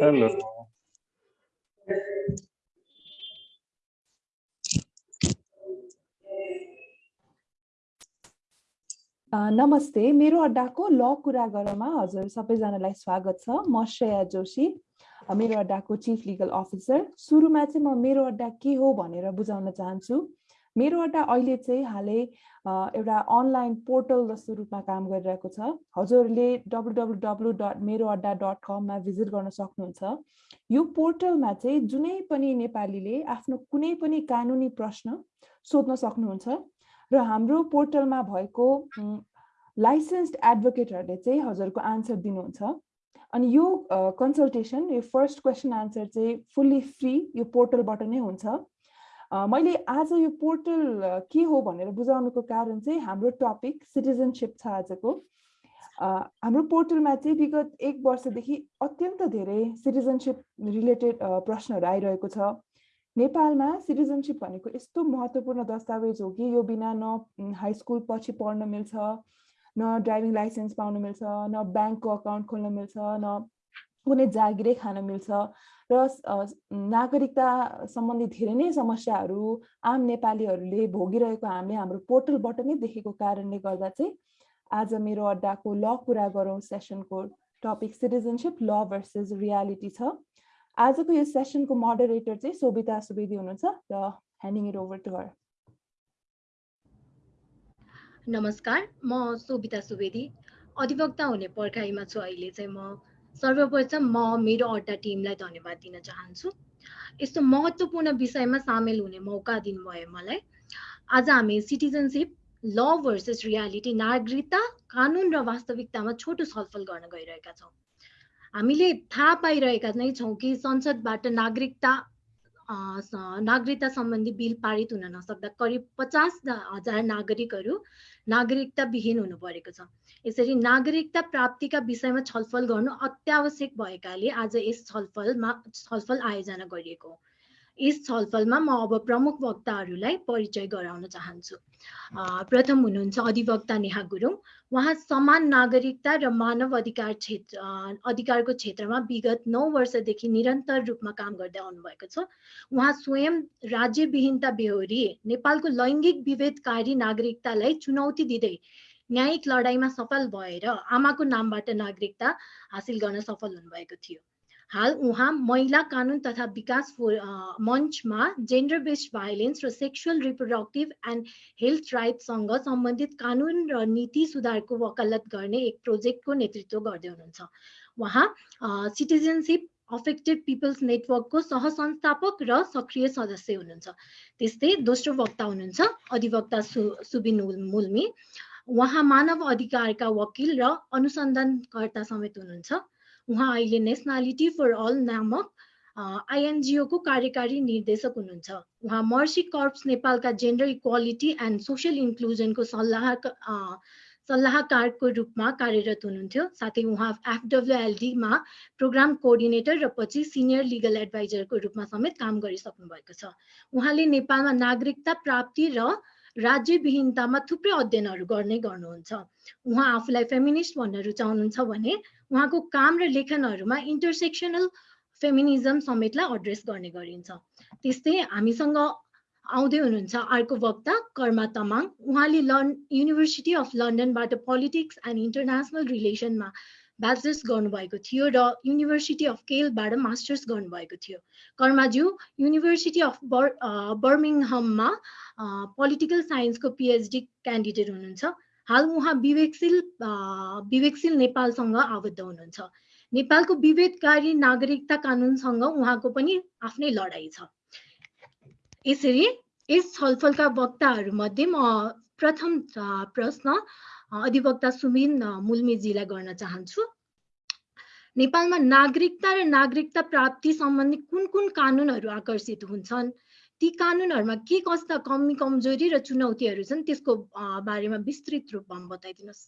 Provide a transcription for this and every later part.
Hello नमस्ते। मेरो अड्डाको ल कुरा गरमा हजुर सबैजनालाई स्वागत छ। म श्रेया जोशी मेरो अड्डाको चिफ लिगल अफिसर सुरुमा चाहिँ म मेरो अड्डा के हो भनेर बुझाउन चाहन्छु। मेरो अड्डा अहिले चाहिँ हालै एउटा अनलाइन पोर्टल जस्तो रूपमा काम गरिरहेको छ। हजुरहरूले डब्लु डब्लु डब्लु डट मेरो अड्डा डट कममा भिजिट गर्न सक्नुहुन्छ। यो पोर्टलमा चाहिँ जुनै पनि नेपालीले आफ्नो कुनै पनि कानुनी प्रश्न सोध्न सक्नुहुन्छ र हाम्रो पोर्टलमा भएको लाइसेन्स्ड एडभोकेटहरूले चाहिँ हजुरको आन्सर दिनुहुन्छ। अनि यो कन्सल्टेसन यो फर्स्ट क्वेसन आन्सर चाहिँ फुल्ली फ्री यो पोर्टलबाट नै हुन्छ। मैले आज यो पोर्टल के हो भनेर बुझाउनुको कारण चाहिँ हाम्रो टपिक सिटिजनसिप छ आजको। हाम्रो पोर्टलमा चाहिँ विगत एक वर्षदेखि अत्यन्त धेरै सिटिजनसिप रिलेटेड प्रश्नहरू आइरहेको छ। नेपालमा सिटिजनसिप भनेको यस्तो महत्त्वपूर्ण दस्तावेज हो कि यो बिना न हाई स्कुल पछि पढ्न मिल्छ न ड्राइभिङ लाइसेन्स पाउनु मिल्छ न ब्याङ्कको अकाउन्ट खोल्न मिल्छ न कुनै जागिरै खान मिल्छ। र नागरिकता सम्बन्धी धेरै नै समस्याहरू आम नेपालीहरूले भोगिरहेको हामीले हाम्रो पोर्टलबाट नै देखेको कारणले गर्दा चाहिँ आज मेरो अड्डाको ल कुरा गरौँ। सेसनको टपिक सिटिजनसिप ल भर्सेस रियालिटी छ। आजको यो सेसनको मोडरेटर चाहिँ सोभिता सुवेदी हुनुहुन्छ र handing it over to her नमस्कार म सोभिता सुवेदी। अधिवक्ता हुने पर्खाइमा छु अहिले चाहिँ म। सर्वप्रथम म मेरो अड्डा टिमलाई धन्यवाद दिन चाहन्छु। यस्तो महत्त्वपूर्ण विषयमा सामेल हुने मौका दिनुभयो मलाई। आज हामी सिटिजनसिप ल भर्सेस रियालिटी नागरिकता कानुन र वास्तविकतामा छोटो छलफल गर्न गइरहेका छौँ। हामीले थाहा पाइरहेका नै छौँ कि संसदबाट नागरिकता नागरिकता सम्बन्धी बिल पारित हुन नसक्दा करिब पचास हजार नागरिकहरू नागरिकता विहीन हुनु परेको छ। यसरी नागरिकता प्राप्तिका विषयमा छलफल गर्नु अत्यावश्यक भएकाले आज यस छलफलमा छलफल आयोजना गरिएको हो। यस छलफलमा म अब प्रमुख वक्ताहरूलाई परिचय गराउन चाहन्छु। प्रथम हुनुहुन्छ अधिवक्ता नेहा गुरुङ। उहाँ समान नागरिकता र मानव अधिकार क्षेत्र अधिकारको क्षेत्रमा विगत नौ वर्षदेखि निरन्तर रूपमा काम गर्दै आउनुभएको छ। उहाँ स्वयं राज्यविहीनता बेहोरी नेपालको लैङ्गिक विभेदकारी नागरिकतालाई चुनौती दिँदै न्यायिक लडाइँमा सफल भएर आमाको नामबाट नागरिकता हासिल गर्न सफल हुनुभएको थियो। हाल उहाँ महिला कानुन तथा विकास मञ्चमा जेन्डर बेस्ड भाइलेन्स र सेक्सुअल रिप्रोडक्टिभ एन्ड हेल्थ राइट्ससँग सम्बन्धित कानुन र नीति सुधारको वकालत गर्ने एक प्रोजेक्टको नेतृत्व गर्दै हुनुहुन्छ। उहाँ सिटिजनसिप अफेक्टेड पिपल्स नेटवर्कको सहसंस्थापक र सक्रिय सदस्य हुनुहुन्छ। त्यस्तै दोस्रो वक्ता हुनुहुन्छ अधिवक्ता सु सुबिन मुल्मी। उहाँ मानव अधिकारका वकिल र अनुसन्धानकर्ता समेत हुनुहुन्छ। उहाँ अहिले नेसनालिटी फर अल नामक आइएनजिओको कार्यकारी निर्देशक हुनुहुन्छ। उहाँ मर्सी कर्प्स नेपालका जेन्डर इक्वालिटी एन्ड सोसियल इन्क्लुजनको सल्लाह सल्लाहकारको रूपमा कार्यरत हुनुहुन्थ्यो। साथै उहाँ एफडब्ल्युएलडीमा प्रोग्राम कोअर्डिनेटर र पछि सिनियर लिगल एडभाइजरको रूपमा समेत काम गरिसक्नु भएको छ। उहाँले नेपालमा नागरिकता प्राप्ति र राज्यविहीनतामा थुप्रै अध्ययनहरू गर्ने गर्नुहुन्छ। उहाँ आफूलाई फेमिनिस्ट भन्न रुचाउनुहुन्छ भने उहाँको काम र लेखनहरूमा इन्टरसेक्सनल फेमिनिजम समेतलाई एड्रेस गर्ने गरिन्छ। त्यस्तै हामीसँग आउँदै हुनुहुन्छ अर्को वक्ता कर्मा तमाङ। उहाँले लन युनिभर्सिटी अफ लन्डनबाट पोलिटिक्स एन्ड इन्टरनेसनल रिलेसनमा ब्याचलर्स गर्नुभएको थियो र युनिभर्सिटी अफ केलबाट मास्टर्स गर्नुभएको थियो। कर्माज्यू युनिभर्सिटी अफ बर बर्मिङहममा पोलिटिकल साइन्सको पिएचडी क्यान्डिडेट हुनुहुन्छ। हाल उहाँ विवेकशील विवेकशील नेपालसँग आबद्ध हुनुहुन्छ। नेपालको विभेदकारी नागरिकता कानुनसँग उहाँको पनि आफ्नै लडाइँ छ। यसरी यस छलफलका वक्ताहरूमध्ये म प्रथम प्रश्न अधिवक्ता सुमिन मुल्मीजीलाई गर्न चाहन्छु। नेपालमा नागरिकता र नागरिकता प्राप्ति सम्बन्धी कुन कुन कानुनहरू आकर्षित हुन्छन्? ती कानुनहरूमा के कस्ता कमी कमजोरी र चुनौतीहरू छन् त्यसको बारेमा विस्तृत रूपमा बताइदिनुहोस्।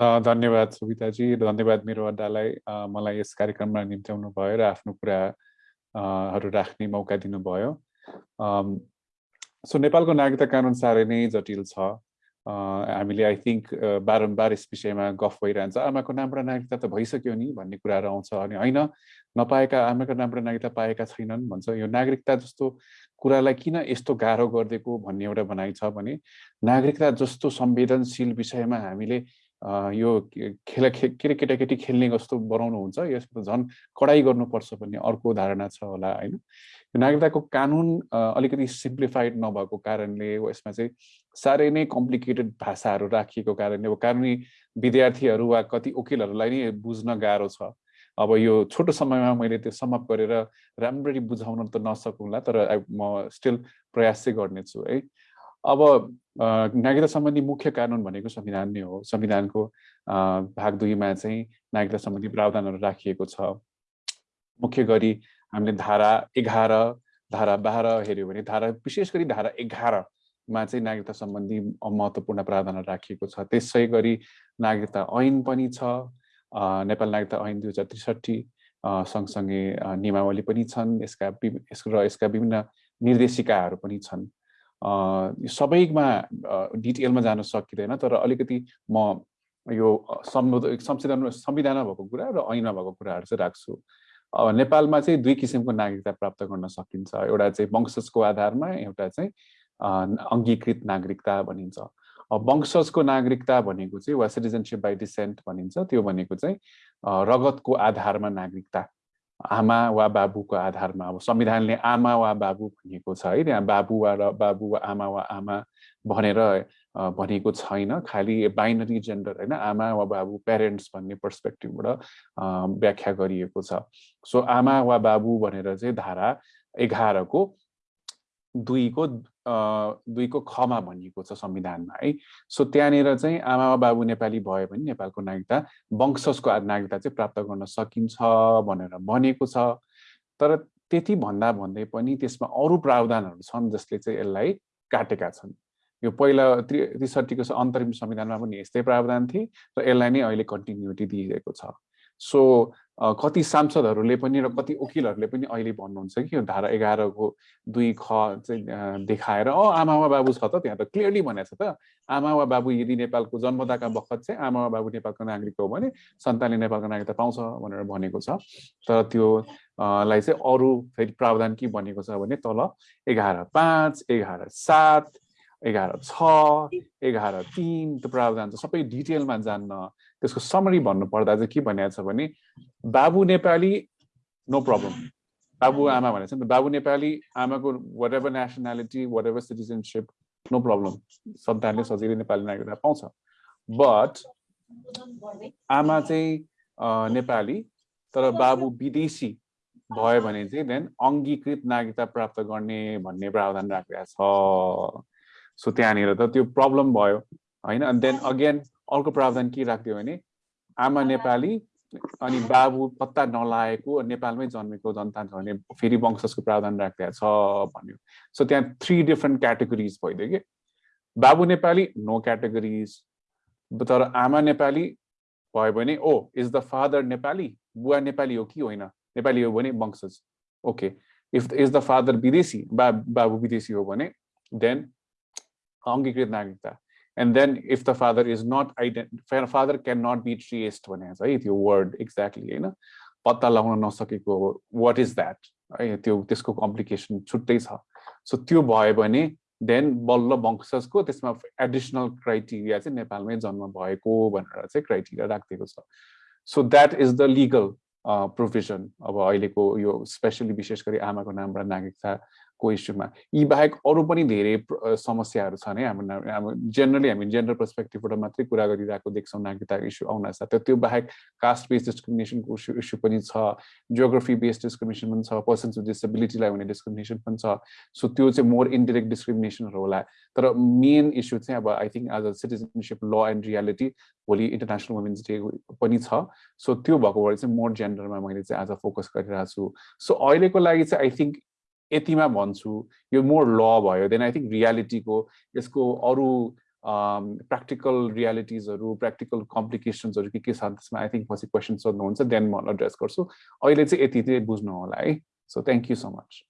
धन्यवाद सुविताजी धन्यवाद मेरो अड्डालाई। मलाई यस कार्यक्रममा निम्त्याउनु भयो र आफ्नो कुराहरू राख्ने मौका दिनुभयो। सो नेपालको नागरिकता कानुन साह्रै नै जटिल छ। हामीले आई थिङ्क बारम्बार यस विषयमा गफ भइरहन्छ आमाको नाम र नागरिकता त भइसक्यो नि भन्ने कुराहरू आउँछ अनि होइन नपाएका आमाको नाम र नागरिकता पाएका छैनन् भन्छ यो नागरिकता जस्तो कुरालाई किन यस्तो गाह्रो गरिदिएको भन्ने एउटा भनाइ छ भने नागरिकता जस्तो संवेदनशील विषयमा हामीले यो खेल के केटाकेटी खेल्ने जस्तो बनाउनुहुन्छ यसमा झन् कडाइ गर्नुपर्छ भन्ने अर्को धारणा छ होला होइन? नागरिकताको कानुन अलिकति सिम्प्लिफाइड नभएको कारणले यसमा चाहिँ साह्रै नै कम्प्लिकेटेड भाषाहरू राखिएको कारणले अब कानुनी विद्यार्थीहरू वा कति वकिलहरूलाई नै बुझ्न गाह्रो छ। अब यो छोटो समयमा मैले त्यो समाप्त गरेर राम्ररी बुझाउन त नसकुँला तर म स्टिल प्रयास चाहिँ गर्नेछु है? अब नागरिकता सम्बन्धी मुख्य कानुन भनेको संविधान नै हो। संविधानको भाग दुईमा चाहिँ नागरिकता सम्बन्धी प्रावधानहरू राखिएको छ। मुख्य गरी हामीले धारा एघार धारा बाह्र हेऱ्यो भने धारा विशेष गरी धारा एघारमा चाहिँ नागरिकता सम्बन्धी महत्त्वपूर्ण प्रावधानहरू राखिएको छ। त्यसै गरी नागरिकता ऐन पनि छ नेपाल नागरिकता ऐन दुई हजार त्रिसठी सँगसँगै नियमावली पनि छन्। यसका र यसका विभिन्न निर्देशिकाहरू पनि छन्। सबैमा डिटेलमा जान सकिँदैन तर अलिकति म यो संविधान संविधानमा भएको कुरा र ऐनमा भएको कुराहरू चाहिँ राख्छु। नेपालमा चाहिँ दुई किसिमको नागरिकता प्राप्त गर्न सकिन्छ। एउटा चाहिँ वंशजको आधारमा एउटा चाहिँ अङ्गीकृत नागरिकता भनिन्छ। वंशजको नागरिकता भनेको चाहिँ वा सिटिजनसिप बाई डिसेन्ट भनिन्छ। त्यो भनेको चाहिँ रगतको आधारमा नागरिकता। आमा वा बाबुको आधारमा अब संविधानले आमा वा बाबु भनिएको छ है त्यहाँ बाबु वा र बाबु वा आमा वा आमा भनेर भनेको छैन। खालि बाइनरी जेन्डर होइन आमा वा बाबु प्यारेन्ट्स भन्ने पर्सपेक्टिभबाट व्याख्या गरिएको छ। सो आमा वा बाबु भनेर चाहिँ धारा एघारको दुईको दुईको खमा भनिएको छ संविधानमा है। सो त्यहाँनिर चाहिँ आमा बाबु नेपाली भयो भने नेपालको नागरिकता वंशजको नागरिकता चाहिँ प्राप्त गर्न सकिन्छ भनेर भनेको छ। तर त्यति भन्दा भन्दै पनि त्यसमा अरू प्रावधानहरू छन् जसले चाहिँ यसलाई काटेका छन्। यो पहिला त्रि त्रिसठीको अन्तरिम संविधानमा पनि यस्तै प्रावधान थिए र यसलाई नै अहिले कन्टिन्युटी दिइरहेको छ। सो कति सांसदहरूले पनि र कति वकिलहरूले पनि अहिले भन्नुहुन्छ कि यो धारा एघारको दुई ख चाहिँ देखाएर अँ आमा वा बाबु छ त त्यहाँ त क्लियरली भनेको छ त आमा वा बाबु यदि नेपालको जन्मदाका बखत चाहिँ आमा वा बाबु नेपालको नागरिक हो भने सन्तानले नेपालको नागरिकता पाउँछ भनेर भनेको छ। तर त्यो लाई चाहिँ अरू फेरि प्रावधान के भनेको छ भने तल एघार पाँच एघार सात एघार छ एघार तिन त्यो प्रावधान चाहिँ सबै डिटेलमा जान्न त्यसको समरी भन्नुपर्दा चाहिँ के भनेको छ भने बाबु नेपाली नो प्रब्लम बाबु आमा भनेको छ नि त बाबु नेपाली आमाको whatever nationality whatever citizenship no problem सन्तानले सजिलै नेपाली नागरिकता पाउँछ। बट आमा चाहिँ नेपाली तर बाबु विदेशी भयो भने चाहिँ देन अङ्गीकृत नागरिकता प्राप्त गर्ने भन्ने प्रावधान राखेको छ। सो त्यहाँनिर त त्यो प्रब्लम भयो होइन? अनि देन अगेन अर्को प्रावधान के राखिदियो भने आमा नेपाली अनि बाबु पत्ता नलाएको नेपालमै जन्मेको जनता छ भने फेरि वंशजको प्रावधान राखिदिएको छ भन्यो। सो त्यहाँ थ्री डिफ्रेन्ट क्याटेगोरिज भइदियो कि। बाबु नेपाली नो क्याटेगोरिज तर आमा नेपाली भयो भने ओ इज द फादर नेपाली? बुवा नेपाली हो कि होइन? नेपाली हो भने वंशज। Okay if is the father विदेशी बा बाबु विदेशी हो भने देन अङ्गीकृत नागरिकता। And then if the father is not ident father can not be traced भनेको छ है त्यो वर्ड एक्ज्याक्टली होइन पत्ता लगाउन नसकेको वाट इज द्याट है त्यो त्यसको कम्प्लिकेसन छुट्टै छ। सो त्यो भयो भने देन बल्ल वंशजको त्यसमा एडिसनल क्राइटेरिया चाहिँ नेपालमै जन्म भएको भनेर चाहिँ क्राइटेरिया राखिदिएको छ। So that is the legal provision अब अहिलेको यो स्पेसली विशेष गरी आमाको नाम र नागरिकता को इस्युमा यी बाहेक अरू पनि धेरै समस्याहरू छन् है। हाम्रो हाम्रो जेनरली हामी जेन्डर पर्सपेक्टिभबाट मात्रै कुरा गरिरहेको देख्छौँ नागरिकताको इस्यु आउन साथ त्यो बाहेक कास्ट बेस्ड डिस्क्रिमिनेसनको इस्यु इस्यु पनि छ जियोग्राफी बेस्ड डिस्क्रिमिनेसन पनि छ पर्सन्स विथ डिसेबिलिटीलाई हुने डिस्क्रिमिनेसन पनि छ। सो त्यो चाहिँ मोर इन्डिरेक्ट डिस्क्रिमिनेसनहरू होला। तर मेन इस्यु चाहिँ अब I think as a citizenship law and reality भोलि इन्टरनेसनल वुमेन्स डे पनि छ। सो त्यो भएको भएर चाहिँ मोर जेन्डरमा मैले चाहिँ आज फोकस गरिरहेको छु सो अहिलेको लागि चाहिँ आई थिङ्क यतिमा भन्छु यो मोर ल भयो देन आई थिङ्क रियालिटीको यसको अरू प्र्याक्टिकल रियालिटिजहरू प्र्याक्टिकल कम्प्लिकेसन्सहरू के के छ त्यसमा आई थिङ्क पछि क्वेसन सोध्नुहुन्छ देन म एड्रेस गर्छु। अहिले चाहिँ यति चाहिँ बुझ्नु होला है। So thank you so much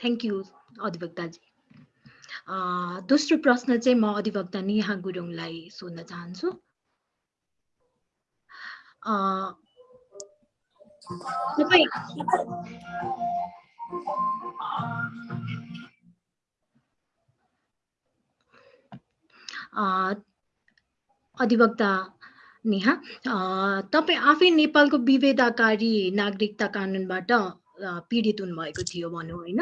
thank you, अधिवक्ताजी दोस्रो प्रश्न चाहिँ म अधिवक्ता नेहा गुरुङलाई सोध्न चाहन्छु। अधिवक्ता नेहा तपाईँ आफै नेपालको विभेदकारी नागरिकता कानुनबाट पीडित हुनुभएको थियो भनौँ होइन।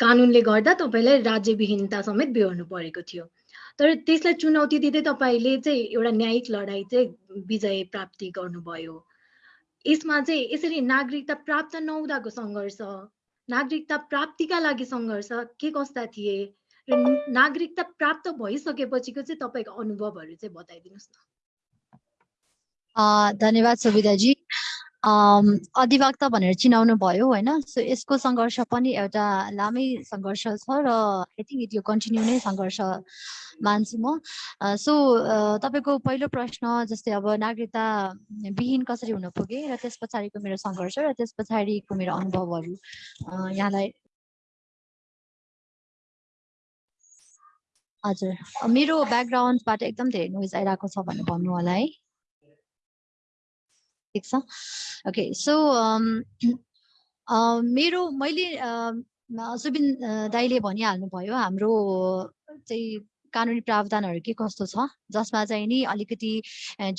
कानुनले गर्दा तपाईँलाई राज्यविहीनता समेत बेहोर्नु परेको थियो। तर त्यसलाई चुनौती दिँदै तपाईँले चाहिँ एउटा न्यायिक लडाइँ चाहिँ विजय प्राप्ति गर्नुभयो। यसमा चाहिँ यसरी नागरिकता प्राप्त नहुँदाको सङ्घर्ष नागरिकता प्राप्तिका लागि सङ्घर्ष के कस्ता थिए र नागरिकता प्राप्त भइसकेपछिको चाहिँ तपाईँको अनुभवहरू चाहिँ बताइदिनुहोस् न। धन्यवाद सुविधाजी। अधिवक्ता भनेर चिनाउनु भयो होइन? सो यसको सङ्घर्ष पनि एउटा लामै सङ्घर्ष छ र आई थिङ्क यो कन्टिन्यू नै सङ्घर्ष मान्छु म। सो तपाईँको पहिलो प्रश्न जस्तै अब नागरिकता विहीन कसरी हुन पुगे र त्यस पछाडिको मेरो सङ्घर्ष र त्यस पछाडिको मेरो अनुभवहरू यहाँलाई। हजुर। मेरो ब्याकग्राउन्डबाट एकदम धेरै नोइज आइरहेको छ भनेर भन्नु होला है। ठिक छ? ओके सो मेरो मैले सुबिन दाईले भनिहाल्नुभयो हाम्रो चाहिँ कानुनी प्रावधानहरू के कस्तो छ? जसमा चाहिँ नि अलिकति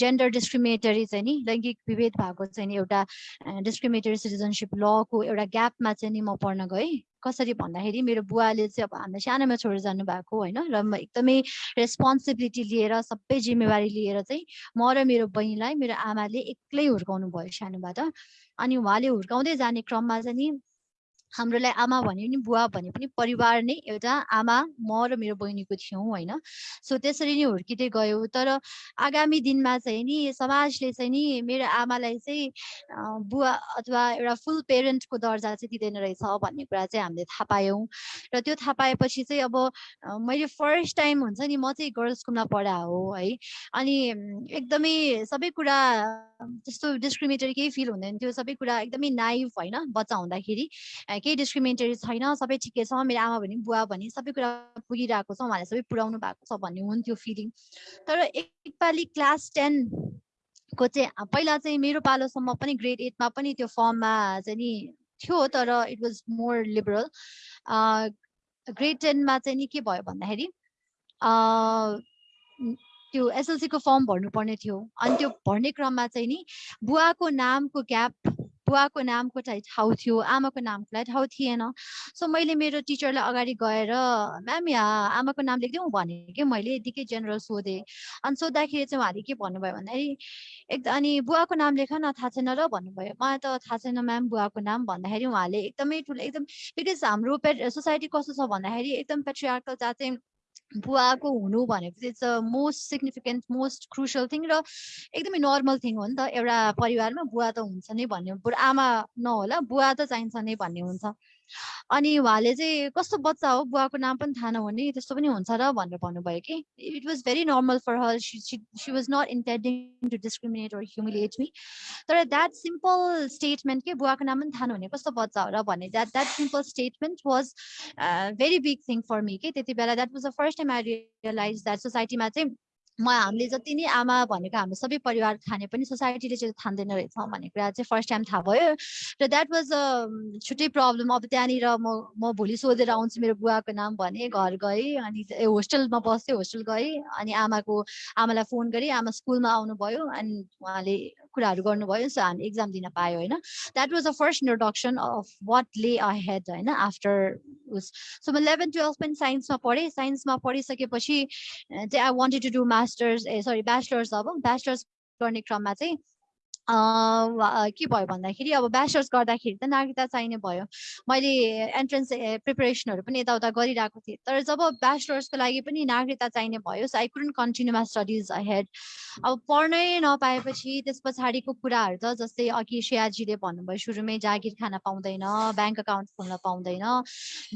जेन्डर डिस्क्रिमिनेटरी चाहिँ नि लैङ्गिक विभेद भएको चाहिँ नि एउटा डिस्क्रिमिनेटरी सिटिजनसिप लको एउटा ग्यापमा चाहिँ नि म पढ्न गएँ। कसरी भन्दाखेरि मेरो बुवाले चाहिँ अब हामीलाई सानोमा छोडेर जानु भएको होइन र म एकदमै रेस्पोन्सिबिलिटी लिएर सबै जिम्मेवारी लिएर चाहिँ म र मेरो बहिनीलाई मेरो आमाले एक्लै हुर्काउनु भयो सानोबाट। अनि उहाँले हुर्काउँदै जाने क्रममा चाहिँ नि हाम्रोलाई आमा भने पनि बुवा भने पनि परिवार नै एउटा आमा म र मेरो बहिनीको थियौँ होइन। सो त्यसरी नै हुर्किँदै गयो। तर आगामी दिनमा चाहिँ नि समाजले चाहिँ नि मेरो आमालाई चाहिँ बुवा अथवा एउटा फुल पेरेन्टको दर्जा चाहिँ दिँदैन रहेछ भन्ने कुरा चाहिँ हामीले थाहा पायौँ। र त्यो थाहा पाएपछि चाहिँ अब मैले फर्स्ट टाइम हुन्छ नि म चाहिँ गर्ल्स स्कुलमा पढा हो है। अनि एकदमै सबै कुरा त्यस्तो डिस्क्रिमिनेटरी केही फिल हुँदैन थियो। सबै कुरा एकदमै नाइभ होइन बच्चा हुँदाखेरि। केही डिस्क्रिमिनेटरी छैन सबै ठिकै छ मेरो आमा भने बुवा भने सबै कुरा पुगिरहेको छ उहाँले सबै पुऱ्याउनु भएको छ भन्ने हुन्थ्यो फिलिङ तर एकपालि क्लास टेन को चाहिँ पहिला चाहिँ मेरो पालोसम्म पनि ग्रेड एटमा पनि त्यो फर्ममा चाहिँ नि थियो तर it was more liberal grade टेनमा चाहिँ नि के भयो भन्दाखेरि त्यो एसएलसीको फर्म भर्नुपर्ने थियो। अनि त्यो भर्ने क्रममा चाहिँ नि बुवाको नामको ग्याप बुवाको नामको चाहिँ ठाउँ थियो आमाको नामको लागि ठाउँ थिएन। सो मैले मेरो टिचरलाई अगाडि गएर म्याम यहाँ आमाको नाम लेखिदिउँ? भने कि मैले यतिकै जेनरल सोधेँ। अनि सोद्धाखेरि चाहिँ उहाँले के भन्नुभयो भन्दाखेरि एकदम अनि बुवाको नाम लेख न थाहा छैन र भन्नुभयो। मलाई त थाहा छैन म्याम बुवाको नाम भन्दाखेरि उहाँले एकदमै ठुलो एकदम बिकज हाम्रो पे सोसाइटी कस्तो छ भन्दाखेरि एकदम पेट्रियार्कल जहाँ चाहिँ बुवाको हुनु भनेको चाहिँ it's a most significant most crucial thing र एकदमै नर्मल थिङ हो नि त एउटा परिवारमा बुवा त हुन्छ नै भन्ने बुढा आमा नहोला बुवा त चाहिन्छ नै भन्ने हुन्छ। अनि उहाँले चाहिँ कस्तो बच्चा हो? बुवाको नाम पनि थाहा नहुने त्यस्तो पनि हुन्छ र भनेर भन्नुभयो कि it was very normal for her she was not intending to discriminate or humiliate me. तर द्याट सिम्पल स्टेटमेन्ट के बुवाको नाम पनि थाहा नहुने कस्तो बच्चा हो र भन्ने that that simple statement was very big thing for me के त्यति बेला. That was the first time I realize that सोसाइटीमा चाहिँ म हामीले जति नै आमा भनेको हाम्रो सबै परिवार खाने पनि सोसाइटीले चाहिँ ठान्दैन रहेछ भन्ने कुरा चाहिँ फर्स्ट टाइम थाहा भयो। र द्याट वाज अ छुट्टै प्रब्लम अब त्यहाँनिर म म भोलि सोधेर आउँछु मेरो बुवाको नाम भने घर गएँ अनि होस्टेलमा बस्थेँ होस्टेल गएँ अनि आमाको आमालाई फोन गरेँ आमा स्कुलमा आउनुभयो अनि उहाँले कुराहरू गर्नुभयो। सो हामी इक्जाम दिन पायो होइन। That was the first introduction of what ले अ हेड होइन आफ्टर उस सो म इलेभेन टुवेल्भ पनि साइन्समा पढेँ। साइन्समा पढिसकेपछि चाहिँ I wanted to do masters uh sorry bachelors अब ब्याचलर्स गर्ने क्रममा चाहिँ के भयो भन्दाखेरि अब ब्याचलर्स गर्दाखेरि त नागरिकता चाहिने भयो। मैले एन्ट्रेन्स प्रिपेरेसनहरू पनि यताउता गरिरहेको थिएँ। तर जब ब्याचलर्सको लागि पनि नागरिकता चाहिने भयो so I couldn't continue my studies ahead अब पढ्नै नपाएपछि त्यस पछाडिको कुराहरू त जस्तै अघि श्रेयाजीले भन्नुभयो सुरुमै जागिर खान पाउँदैन ब्याङ्क अकाउन्ट खोल्न पाउँदैन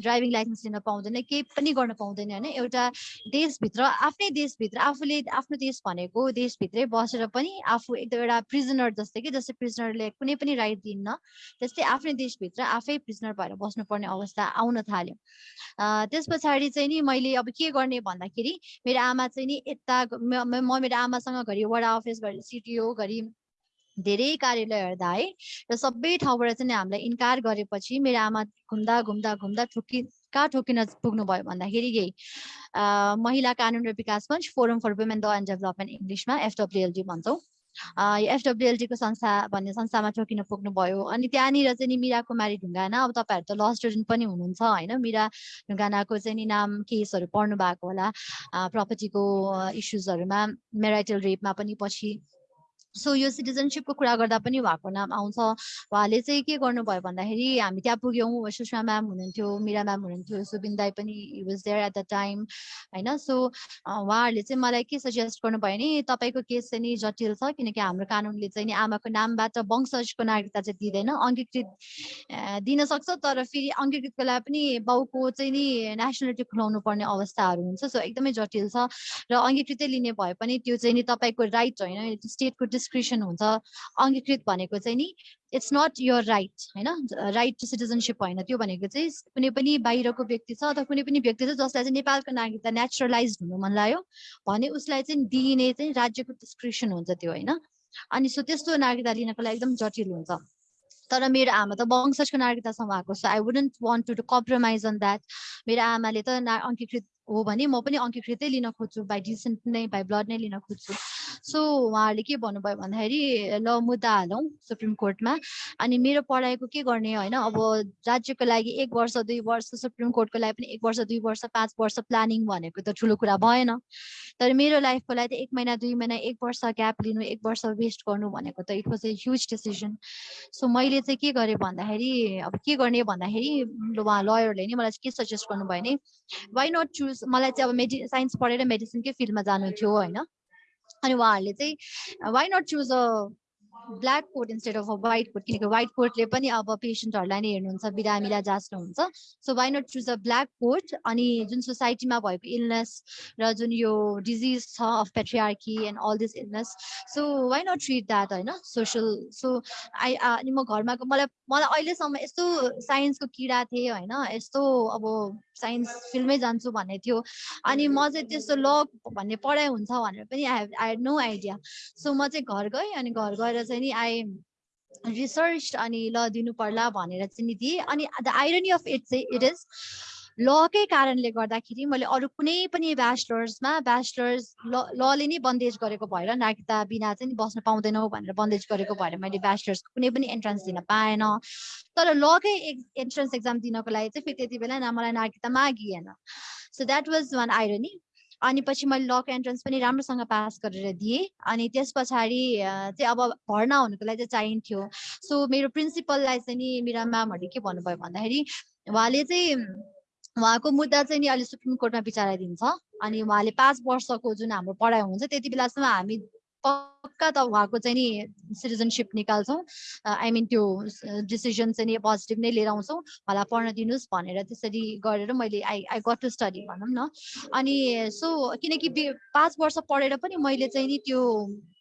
ड्राइभिङ लाइसेन्स लिन पाउँदैन केही पनि गर्न पाउँदैन होइन? एउटा देशभित्र आफ्नै देशभित्र आफूले आफ्नो देश भनेको देशभित्रै बसेर पनि आफू एकदम एउटा प्रिजनर जस्तै कि जस्तै प्रिजनरले कुनै पनि राइट दिन्न त्यस्तै आफ्नै देशभित्र आफै प्रिजनर भएर बस्नुपर्ने अवस्था आउन थाल्यो। त्यस पछाडि चाहिँ नि मैले अब के गर्ने भन्दाखेरि मेरो आमा चाहिँ नि यता म मेरो आमासँग घरि वडा अफिस घरि सिटिओ घरि धेरै कार्यालय हेर्दा है र सबै ठाउँबाट चाहिँ हामीलाई इन्कार गरेपछि मेरो आमा घुम्दा घुम्दा घुम्दा ठोकि कहाँ ठोकिन पुग्नुभयो भन्दाखेरि यही। महिला कानुन र विकास मञ्च forum for women law and development इङ्ग्लिसमा एफडब्लुएलडी भन्छौँ। एफडब्लुएलडीको संस्था भन्ने संस्थामा ठोकिन पुग्नुभयो। अनि त्यहाँनिर चाहिँ नि मिरा कुमारी ढुङ्गाना अब तपाईँहरू त ल स्टुडेन्ट पनि हुनुहुन्छ होइन? मिरा ढुङ्गानाको चाहिँ नि नाम केसहरू पढ्नु भएको होला प्रपर्टीको इस्युजहरूमा मेराइटल रेपमा पनि पछि सो यो सिटिजनसिपको कुरा गर्दा पनि उहाँको नाम आउँछ। उहाँले चाहिँ के गर्नुभयो भन्दाखेरि हामी त्यहाँ पुग्यौँ सुषमा म्याम हुनुहुन्थ्यो मिरा म्याम हुनुहुन्थ्यो सुबिन दाई पनि was there at the time होइन? सो उहाँहरूले चाहिँ मलाई के सजेस्ट गर्नुभयो भने तपाईँको केस चाहिँ नि जटिल छ किनकि हाम्रो कानुनले चाहिँ नि आमाको नामबाट वंशजको नागरिकता चाहिँ दिँदैन। अङ्गीकृत दिन सक्छ तर फेरि अङ्गीकृतको लागि पनि बाउको चाहिँ नि नेसनालिटी खुलाउनु पर्ने अवस्थाहरू हुन्छ। सो एकदमै जटिल छ। र अङ्गीकृतै लिने भए पनि त्यो चाहिँ नि तपाईँको राइट होइन। स्टेटको डिस्क्रिप्सन हुन्छ अङ्गीकृत भनेको चाहिँ नि इट्स नट यर राइट होइन? राइट टु सिटिजनसिप होइन त्यो भनेको चाहिँ कुनै पनि बाहिरको व्यक्ति छ अथवा कुनै पनि व्यक्ति छ जसलाई चाहिँ नेपालको नागरिकता नेचुरलाइज हुनु मन लाग्यो भने उसलाई चाहिँ दिइने चाहिँ राज्यको डिस्क्रिप्सन हुन्छ त्यो होइन? अनि सो त्यस्तो नागरिकता लिनको लागि एकदम जटिल हुन्छ। तर मेरो आमा त वंशजको नागरिकतासँग आएको छ I wouldn't want to compromise on that मेरो आमाले त ना अङ्गीकृत हो भने म पनि अङ्गीकृतै लिन खोज्छु बाई डिसेन्ट नै बाई ब्लड नै लिन खोज्छु। सो उहाँहरूले के भन्नुभयो भन्दाखेरि ल मुद्दा हालौँ सुप्रिम कोर्टमा। अनि मेरो पढाइको के गर्ने होइन अब राज्यको लागि एक वर्ष दुई वर्ष सुप्रिम कोर्टको लागि पनि एक वर्ष दुई वर्ष पाँच वर्ष प्लानिङ भनेको त ठुलो कुरा भएन। तर मेरो लाइफको लागि त एक महिना दुई महिना एक वर्ष ग्याप लिनु एक वर्ष वेस्ट गर्नु भनेको त it was a huge decision. So मैले चाहिँ के गरेँ भन्दाखेरि अब के गर्ने भन्दाखेरि उहाँ लयरले नि मलाई के सजेस्ट गर्नुभयो भने वाइ नट चुज मलाई चाहिँ अब मेडि साइन्स पढेर मेडिसिनकै फिल्डमा जानु थियो होइन। अनि उहाँहरूले चाहिँ why not choose a black coat instead of a white coat किनकि वाइट कोटले पनि अब पेसेन्टहरूलाई नै हेर्नुहुन्छ बिरामीलाई जाँच्नुहुन्छ so why not choose a black coat अनि जुन सोसाइटीमा भएको इलनेस र जुन यो डिजिज छ of patriarchy and all this illness so why not treat that होइन? सोसल सो आई अनि म घरमा मलाई मलाई अहिलेसम्म यस्तो साइन्सको किरा थिएँ होइन? यस्तो अब साइन्स फिल्डमै जान्छु भन्ने थियो। अनि म चाहिँ त्यस्तो ल भन्ने पढाइ हुन्छ भनेर पनि I I have no idea so म चाहिँ घर गएँ अनि घर गएर चाहिँ नि आई रिसर्च अनि ल दिनु पर्ला भनेर चाहिँ नि दिएँ। अनि द आइरनी अफ इट चाहिँ इट इज लकै कारणले गर्दाखेरि मैले अरू कुनै पनि ब्याचलर्समा ब्याचलर्स ल लले नै बन्देज गरेको भएर नागरिकता बिना चाहिँ बस्न पाउँदैनौ भनेर बन्देज गरेको भएर मैले ब्याचलर्सको कुनै पनि एन्ट्रान्स दिन पाएन। तर लकै एन्ट्रान्स एक्जाम दिनको लागि चाहिँ फेरि त्यति बेला न मलाई नागरिकता मागिएन। So that was one irony अनि पछि मैले लक एन्ट्रान्स पनि राम्रोसँग पास गरेर दिएँ। अनि त्यस पछाडि चाहिँ अब भर्ना हुनुको लागि चाहिँ चाहिन्थ्यो। सो मेरो प्रिन्सिपललाई चाहिँ नि मेरा म्यामहरूले के भन्नुभयो भन्दाखेरि उहाँले चाहिँ उहाँको मुद्दा चाहिँ नि अहिले सुप्रिम कोर्टमा विचाराइदिन्छ अनि उहाँले पाँच वर्षको जुन हाम्रो पढाइ हुन्छ त्यति बेलासम्म हामी पक्का त उहाँको चाहिँ नि सिटिजनसिप निकाल्छौँ। आई मिन त्यो डिसिजन चाहिँ नि पोजिटिभ नै लिएर आउँछौँ। उहाँलाई पढ्न दिनुहोस् भनेर त्यसरी गरेर मैले I I got to study भनौँ न। अनि सो किनकि पाँच वर्ष पढेर पनि मैले चाहिँ नि त्यो